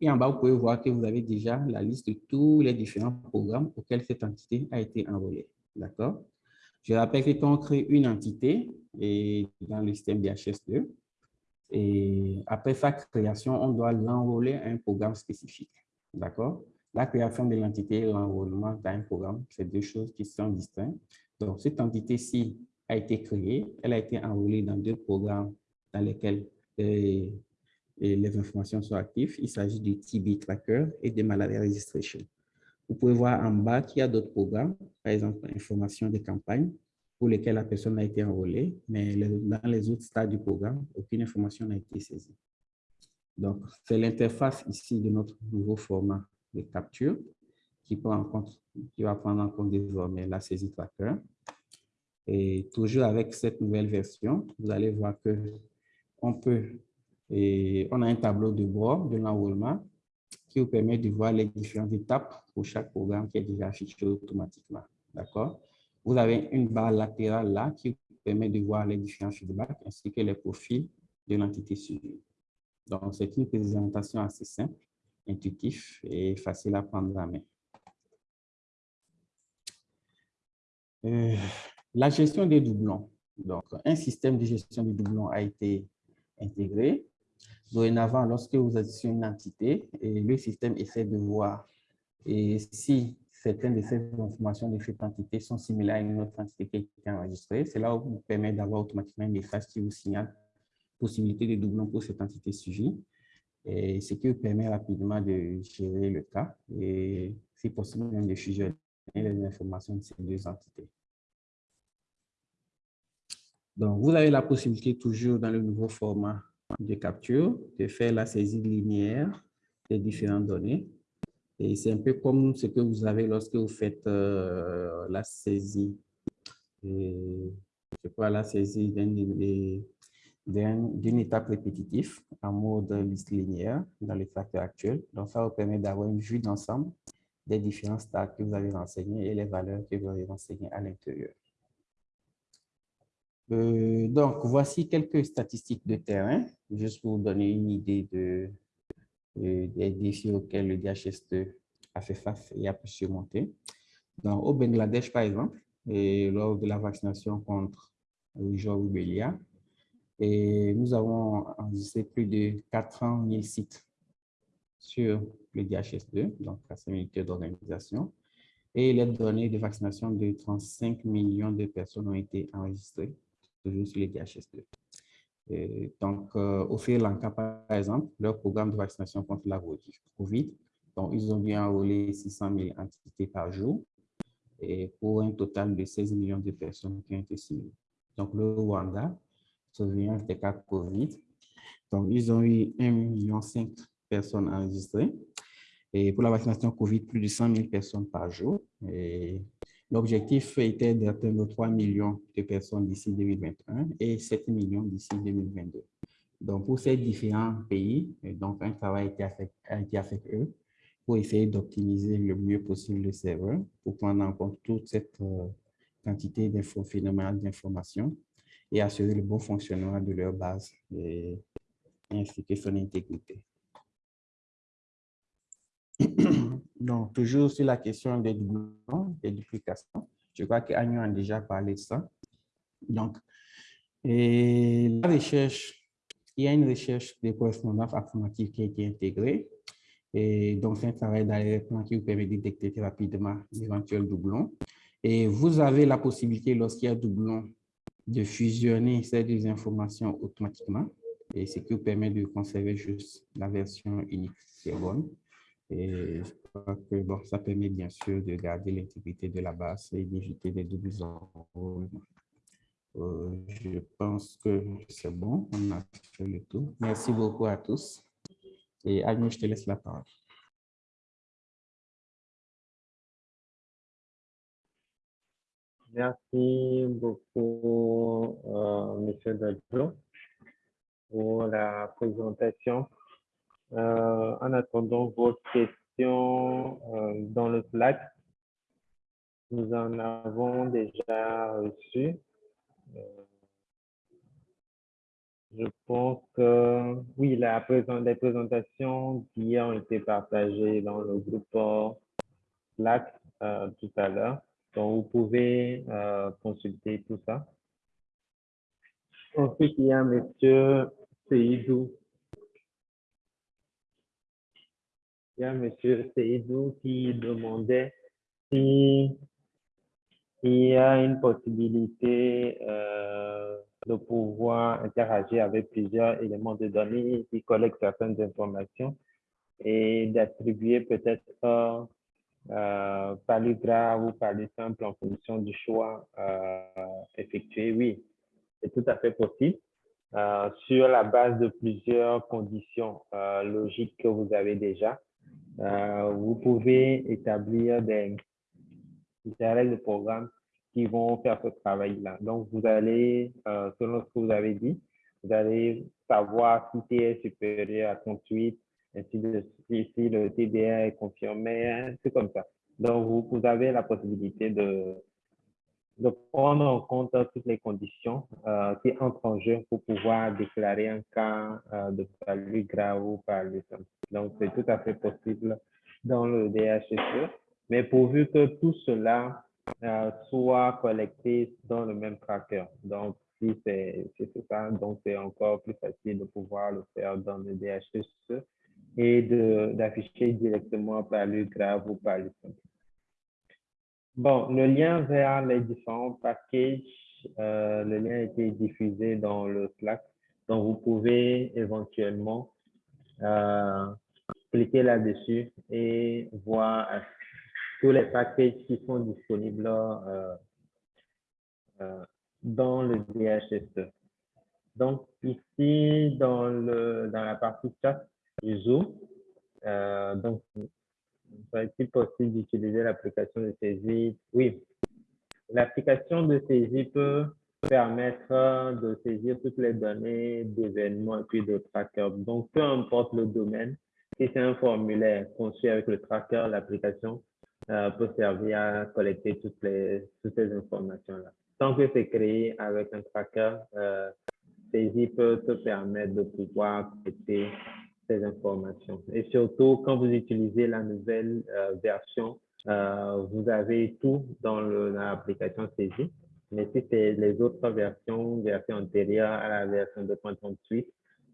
Et en bas, vous pouvez voir que vous avez déjà la liste de tous les différents programmes auxquels cette entité a été enrôlée. D'accord? Je rappelle que quand on crée une entité dans le système DHS2, et après sa création, on doit l'enrôler à un programme spécifique. D'accord? La création de l'entité et l'enrôlement dans un programme, c'est deux choses qui sont distinctes. Donc, cette entité-ci a été créée, elle a été enrôlée dans deux programmes dans lesquels euh, les informations sont actives. Il s'agit du TB Tracker et de Malaria Registration. Vous pouvez voir en bas qu'il y a d'autres programmes, par exemple, information des campagnes, pour lesquelles la personne a été enrôlée, mais dans les autres stades du programme, aucune information n'a été saisie. Donc, c'est l'interface ici de notre nouveau format de capture qui, prend en compte, qui va prendre en compte désormais la saisie tracker. Et toujours avec cette nouvelle version, vous allez voir que on peut, et on a un tableau de bord de l'enrôlement qui vous permet de voir les différentes étapes pour chaque programme qui est déjà affiché automatiquement. D'accord? Vous avez une barre latérale là qui vous permet de voir les différents feedbacks ainsi que les profils de l'entité suivie. Donc, c'est une présentation assez simple intuitif et facile à prendre la main. Euh, la gestion des doublons. Donc, un système de gestion des doublons a été intégré. Dorénavant, lorsque vous êtes sur une entité, et le système essaie de voir si certaines de ces informations de cette entité sont similaires à une autre entité qui a été enregistrée. Cela vous permet d'avoir automatiquement un message qui vous signale possibilité de doublons pour cette entité et ce qui vous permet rapidement de gérer le cas et, si possible, de fusionner les informations de ces deux entités. Donc, vous avez la possibilité toujours dans le nouveau format de capture de faire la saisie linéaire des différentes données. Et c'est un peu comme ce que vous avez lorsque vous faites euh, la saisie, et, je crois, la saisie d'une étape répétitive en mode liste linéaire dans les facteurs actuels. Donc, ça vous permet d'avoir une vue d'ensemble des différents stades que vous avez renseignés et les valeurs que vous avez renseignées à l'intérieur. Euh, donc, voici quelques statistiques de terrain, juste pour vous donner une idée de, des défis auxquels le DHS2 a fait face et a pu surmonter. Au Bangladesh, par exemple, lors de la vaccination contre le et nous avons enregistré plus de 400 000 sites sur le DHS2, donc la unité d'organisation, et les données de vaccination de 35 millions de personnes ont été enregistrées toujours sur les DHS2. Et donc, euh, au Sri Lanka, par exemple, leur programme de vaccination contre la COVID, donc, ils ont bien enrôlé 600 000 entités par jour et pour un total de 16 millions de personnes qui ont été suivies. Donc, le Rwanda, surveillance des cas COVID. Donc, ils ont eu 1,5 million de personnes enregistrées. Et pour la vaccination COVID, plus de 100 000 personnes par jour. L'objectif était d'atteindre 3 millions de personnes d'ici 2021 et 7 millions d'ici 2022. Donc, pour ces différents pays, donc un travail a été fait, avec eux pour essayer d'optimiser le mieux possible le serveur pour prendre en compte toute cette euh, quantité d'infos phénoménales d'informations et assurer le bon fonctionnement de leur base et ainsi que son intégrité. Donc, toujours sur la question des doublons, des duplications, je crois qu'Agnon a déjà parlé de ça. Donc, la recherche, il y a une recherche de correspondance informatique qui a été intégrée. Et donc, c'est un travail d'arrière-plan qui vous permet de détecter rapidement l'éventuel doublon. Et vous avez la possibilité, lorsqu'il y a doublon, de fusionner ces deux informations automatiquement. Et ce qui vous permet de conserver juste la version unique qui est bonne. Et je crois que bon, ça permet bien sûr de garder l'intégrité de la base et d'éviter des doubles. Euh, je pense que c'est bon, on a fait le tour. Merci beaucoup à tous. Et Agnew, je te laisse la parole. Merci beaucoup, euh, Monsieur Dadjo, pour la présentation. Euh, en attendant vos questions euh, dans le Slack, nous en avons déjà reçu. Euh, je pense que oui, la les présentations qui ont été partagées dans le groupe Slack tout à l'heure. Donc, vous pouvez consulter tout ça. Ensuite, il y a M. Seydou Il y a M. Seydou qui demandait si il y a une possibilité euh, de pouvoir interagir avec plusieurs éléments de données qui collectent certaines informations et d'attribuer peut-être euh, par le grave ou par le simple en fonction du choix euh, effectué. Oui, c'est tout à fait possible. Euh, sur la base de plusieurs conditions euh, logiques que vous avez déjà. Euh, vous pouvez établir des, règles de programme qui vont faire ce travail-là. Donc, vous allez, euh, selon ce que vous avez dit, vous allez savoir si T est supérieur à 38, ainsi de suite, si le TDR est confirmé, c'est comme ça. Donc, vous avez la possibilité de, de prendre en compte toutes les conditions euh, qui entrent en jeu pour pouvoir déclarer un cas euh, de palu grave ou palu simple. Donc, c'est tout à fait possible dans le DHSE, mais pourvu que tout cela euh, soit collecté dans le même tracker. Donc, si c'est ça, donc c'est encore plus facile de pouvoir le faire dans le DHSE et d'afficher directement palu grave ou palu simple. Bon, le lien vers les différents packages, euh, le lien a été diffusé dans le Slack. Donc, vous pouvez éventuellement euh, cliquer là-dessus et voir euh, tous les packages qui sont disponibles dans le DHS. Donc, ici, dans, le, dans la partie chat du Zoom, donc, est-il possible d'utiliser l'application de saisie? Oui, l'application de saisie peut permettre de saisir toutes les données d'événements et puis de tracker. Donc, peu importe le domaine, si c'est un formulaire conçu avec le tracker, l'application euh, peut servir à collecter toutes, les, toutes ces informations-là. Tant que c'est créé avec un tracker, euh, saisie peut te permettre de pouvoir collecter ces informations. Et surtout, quand vous utilisez la nouvelle euh, version, euh, vous avez tout dans l'application saisie. Mais si c'est les autres versions, version antérieure à la version 2.38,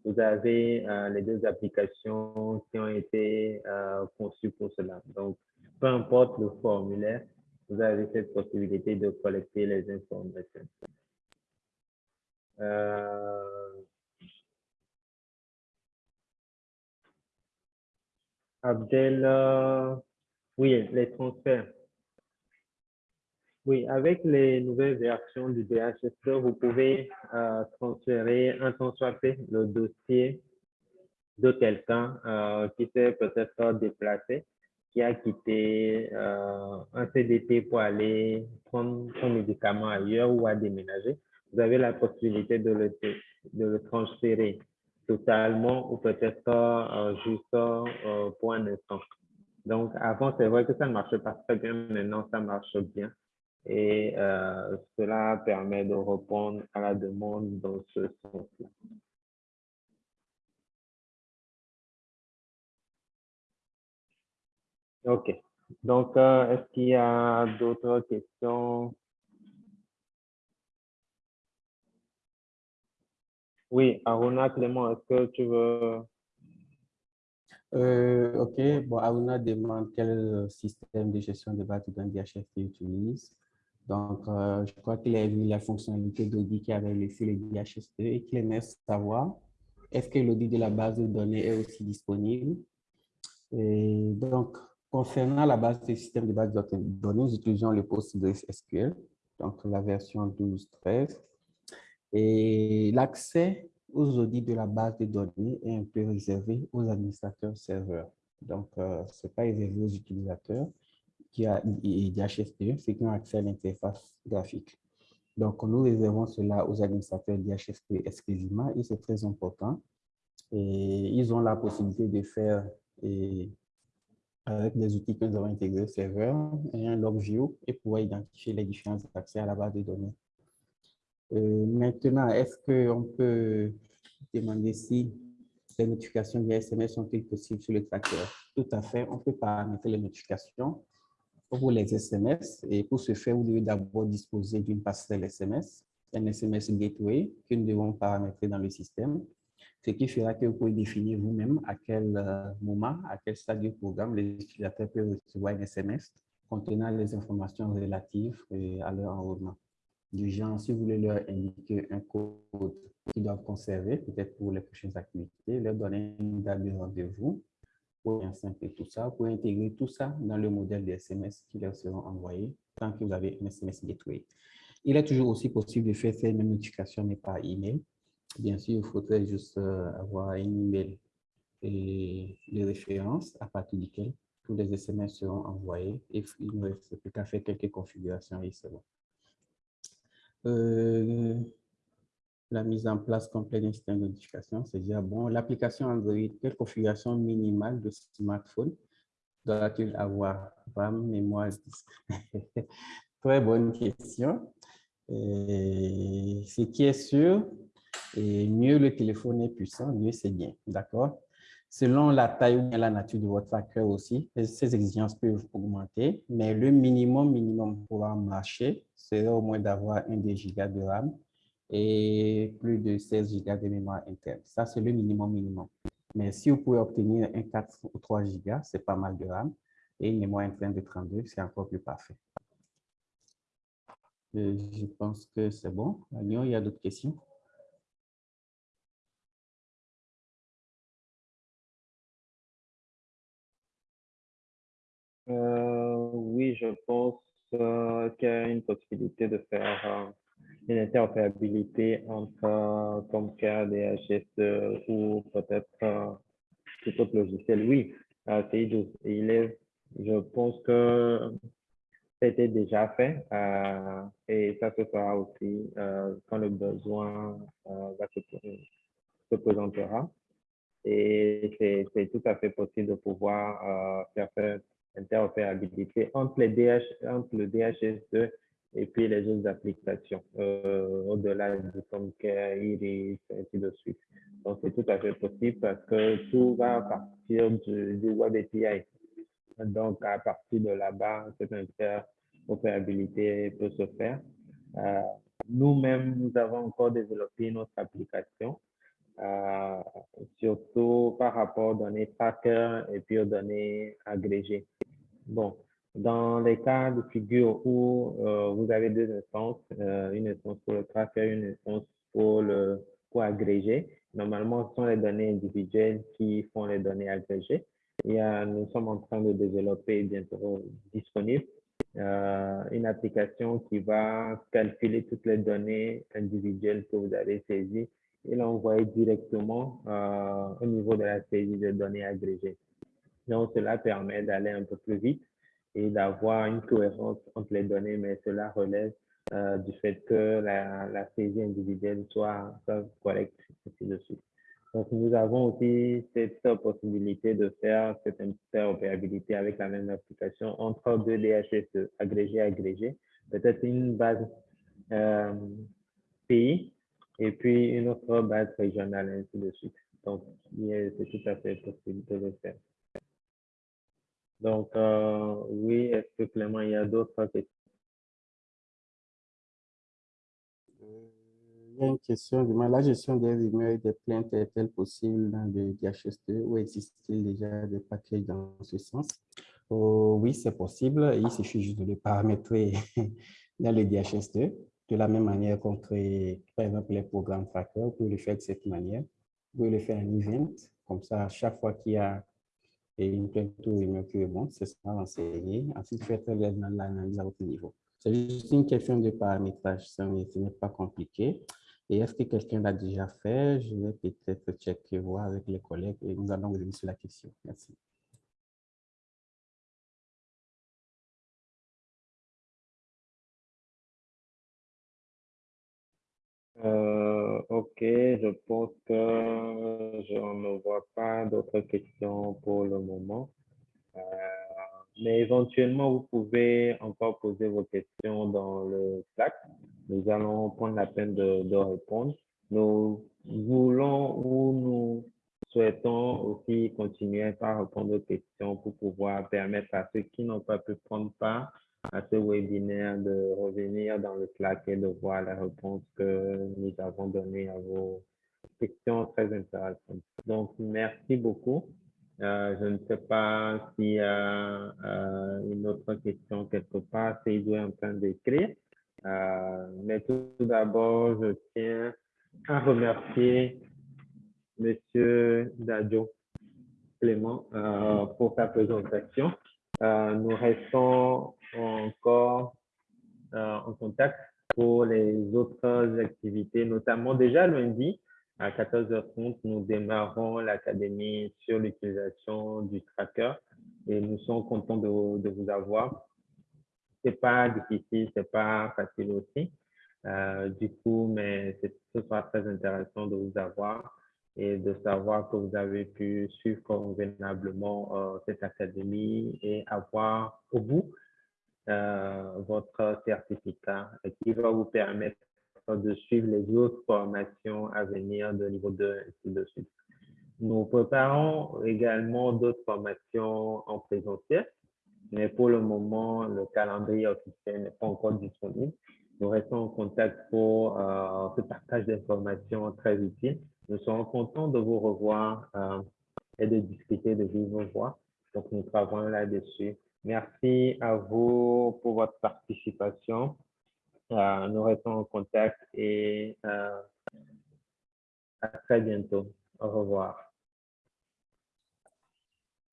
vous avez euh, les deux applications qui ont été conçues pour cela. Donc, peu importe le formulaire, vous avez cette possibilité de collecter les informations. Abdel, euh, oui, les transferts. Oui, avec les nouvelles versions du DHS, vous pouvez euh, transférer un transférer le dossier de quelqu'un euh, qui s'est peut-être déplacé, qui a quitté un CDT pour aller prendre son médicament ailleurs ou à déménager. Vous avez la possibilité de le transférer totalement ou peut-être euh, juste euh, pour un instant. Donc, avant, c'est vrai que ça ne marchait pas très bien, maintenant, ça marche bien. Et euh, cela permet de répondre à la demande dans ce sens-là. OK. Donc, est-ce qu'il y a d'autres questions? Oui, Aruna Clément, est-ce que tu veux... Euh, ok, bon, Aruna demande quel système de gestion de base de données DHFT utilise. Donc, euh, je crois qu'il a vu la fonctionnalité d'audit qui avait laissé les DHST et qu'il aimerait savoir est-ce que l'audit de la base de données est aussi disponible? Et donc, concernant la base des systèmes de base de données, nous utilisons le PostgreSQL, donc la version 12.13. Et l'accès aux audits de la base de données est un peu réservé aux administrateurs serveurs. Donc, euh, ce n'est pas réservé aux utilisateurs qui a d'HSP, ceux qui ont accès à l'interface graphique. Donc, nous réservons cela aux administrateurs d'HSP exclusivement et c'est très important. Et ils ont la possibilité de faire, et, avec des outils que nous avons intégrés au serveur, un log view et pouvoir identifier les différents accès à la base de données. Euh, maintenant, est-ce qu'on peut demander si les notifications via SMS sont-elles possibles sur le tracker? Tout à fait, on peut paramétrer les notifications pour les SMS. Et pour ce faire, vous devez d'abord disposer d'une passerelle SMS, un SMS gateway que nous devons paramétrer dans le système, ce qui fera que vous pouvez définir vous-même à quel euh, moment, à quel stade du programme les utilisateurs peuvent recevoir un SMS contenant les informations relatives euh, à leur enrôlement du genre, si vous voulez leur indiquer un code qu'ils doivent conserver, peut-être pour les prochaines activités, leur donner une date de rendez-vous, pour simple tout ça, pour intégrer tout ça dans le modèle des SMS qui leur seront envoyés tant que vous avez un SMS Gateway. Il est toujours aussi possible de faire ces mêmes notifications, mais par email. Bien sûr, il faudrait juste euh, avoir un email et les références à partir duquel tous les SMS seront envoyés et il ne reste plus qu'à faire quelques configurations et c'est bon. Euh, la mise en place complète d'un système de notification, c'est déjà bon. L'application Android, quelle configuration minimale de smartphone doit-il avoir? RAM, mémoire, <laughs> Très bonne question. ce qui est sûr, et mieux le téléphone est puissant, mieux c'est bien, d'accord? Selon la taille ou la nature de votre tracker aussi, ces exigences peuvent augmenter, mais le minimum minimum pour marcher serait au moins d'avoir un 2 Go de RAM et plus de 16 Go de mémoire interne. Ça, c'est le minimum minimum. Mais si vous pouvez obtenir un 4 ou 3 Go, c'est pas mal de RAM et une mémoire interne de 32, c'est encore plus parfait. je pense que c'est bon. il y a d'autres questions? Euh, oui, je pense euh, qu'il y a une possibilité de faire euh, une interopérabilité entre comme cas DHS ou peut-être tout autre logiciel. Oui, c'est il est, je pense que été déjà fait et ça se fera aussi quand le besoin se, se présentera. Et c'est tout à fait possible de pouvoir faire, faire interopérabilité entre, les DH, entre le DHS2 et puis les autres applications, euh, au-delà du Comcare, Iris, ainsi de suite. Donc, c'est tout à fait possible parce que tout va partir du, du Web API. Donc, à partir de là-bas, cette interopérabilité peut se faire. Euh, Nous-mêmes, nous avons encore développé notre application, euh, surtout par rapport aux données tracker et puis aux données agrégées. Bon, dans les cas de figure où euh, vous avez deux instances, euh, une instance pour le tracker, une instance pour le pour agréger, normalement, ce sont les données individuelles qui font les données agrégées. Et nous sommes en train de développer bientôt disponible une application qui va calculer toutes les données individuelles que vous avez saisies et l'envoyer directement au niveau de la saisie de données agrégées. Donc, cela permet d'aller un peu plus vite et d'avoir une cohérence entre les données, mais cela relève euh, du fait que la, la saisie individuelle soit, soit correcte, ainsi de suite. Donc, nous avons aussi cette possibilité de faire cette interopérabilité avec la même application entre deux DHS agrégés agrégés, peut-être une base euh, pays et puis une autre base régionale, ainsi de suite. Donc, c'est tout à fait possible de le faire. Donc, euh, oui, est-ce que Clément, il y a d'autres questions? Euh, il y a une question. La gestion des rumeurs et des plaintes est-elle possible dans le DHS2 ou existe-t-il déjà des paquets dans ce sens? Oh, oui, c'est possible. Il suffit juste de le paramétrer <laughs> dans le DHS2. De la même manière qu'on crée, par exemple, les programmes tracker, vous pouvez le faire de cette manière. Vous pouvez le faire en event. Comme ça, chaque fois qu'il y a une plainte ou qui bon, ce sera enseigné. Ensuite, faites l'analyse à votre niveau. C'est juste une question de paramétrage, ce n'est pas compliqué. Et est-ce que quelqu'un l'a déjà fait? Je vais peut-être checker, voir avec les collègues et nous allons vous sur la question. Merci. Ok, je pense que je ne vois pas d'autres questions pour le moment. Euh, mais éventuellement, vous pouvez encore poser vos questions dans le Slack. Nous allons prendre la peine de, de répondre. Nous voulons ou nous souhaitons aussi continuer par répondre aux questions pour pouvoir permettre à ceux qui n'ont pas pu prendre part à ce webinaire de revenir dans le Slack et de voir la réponse que nous avons donnée à vos questions très intéressantes. Donc, merci beaucoup. Euh, je ne sais pas s'il y a euh, une autre question quelque part, c'est est en train d'écrire. Euh, mais tout, d'abord, je tiens à remercier Monsieur Dadjo Clément pour sa présentation. nous restons encore euh, en contact pour les autres activités, notamment déjà lundi à 14h30, nous démarrons l'académie sur l'utilisation du tracker et nous sommes contents de, vous avoir. C'est pas difficile, c'est pas facile aussi. Euh, du coup, mais ce sera très intéressant de vous avoir et de savoir que vous avez pu suivre convenablement euh, cette académie et avoir au bout votre certificat qui va vous permettre de suivre les autres formations à venir de niveau 2, ainsi de suite. Nous préparons également d'autres formations en présentiel, mais pour le moment, le calendrier officiel n'est pas encore disponible. Nous restons en contact pour euh, ce partage d'informations très utile. Nous serons contents de vous revoir euh, et de discuter de vos voix. Donc, nous travaillons là-dessus. Merci à vous pour votre participation Euh, nous restons en contact et euh, à très bientôt. Au revoir.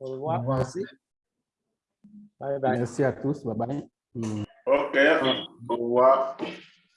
Au revoir. Merci. Bye bye. Merci à tous. Bye bye. Ok, au revoir.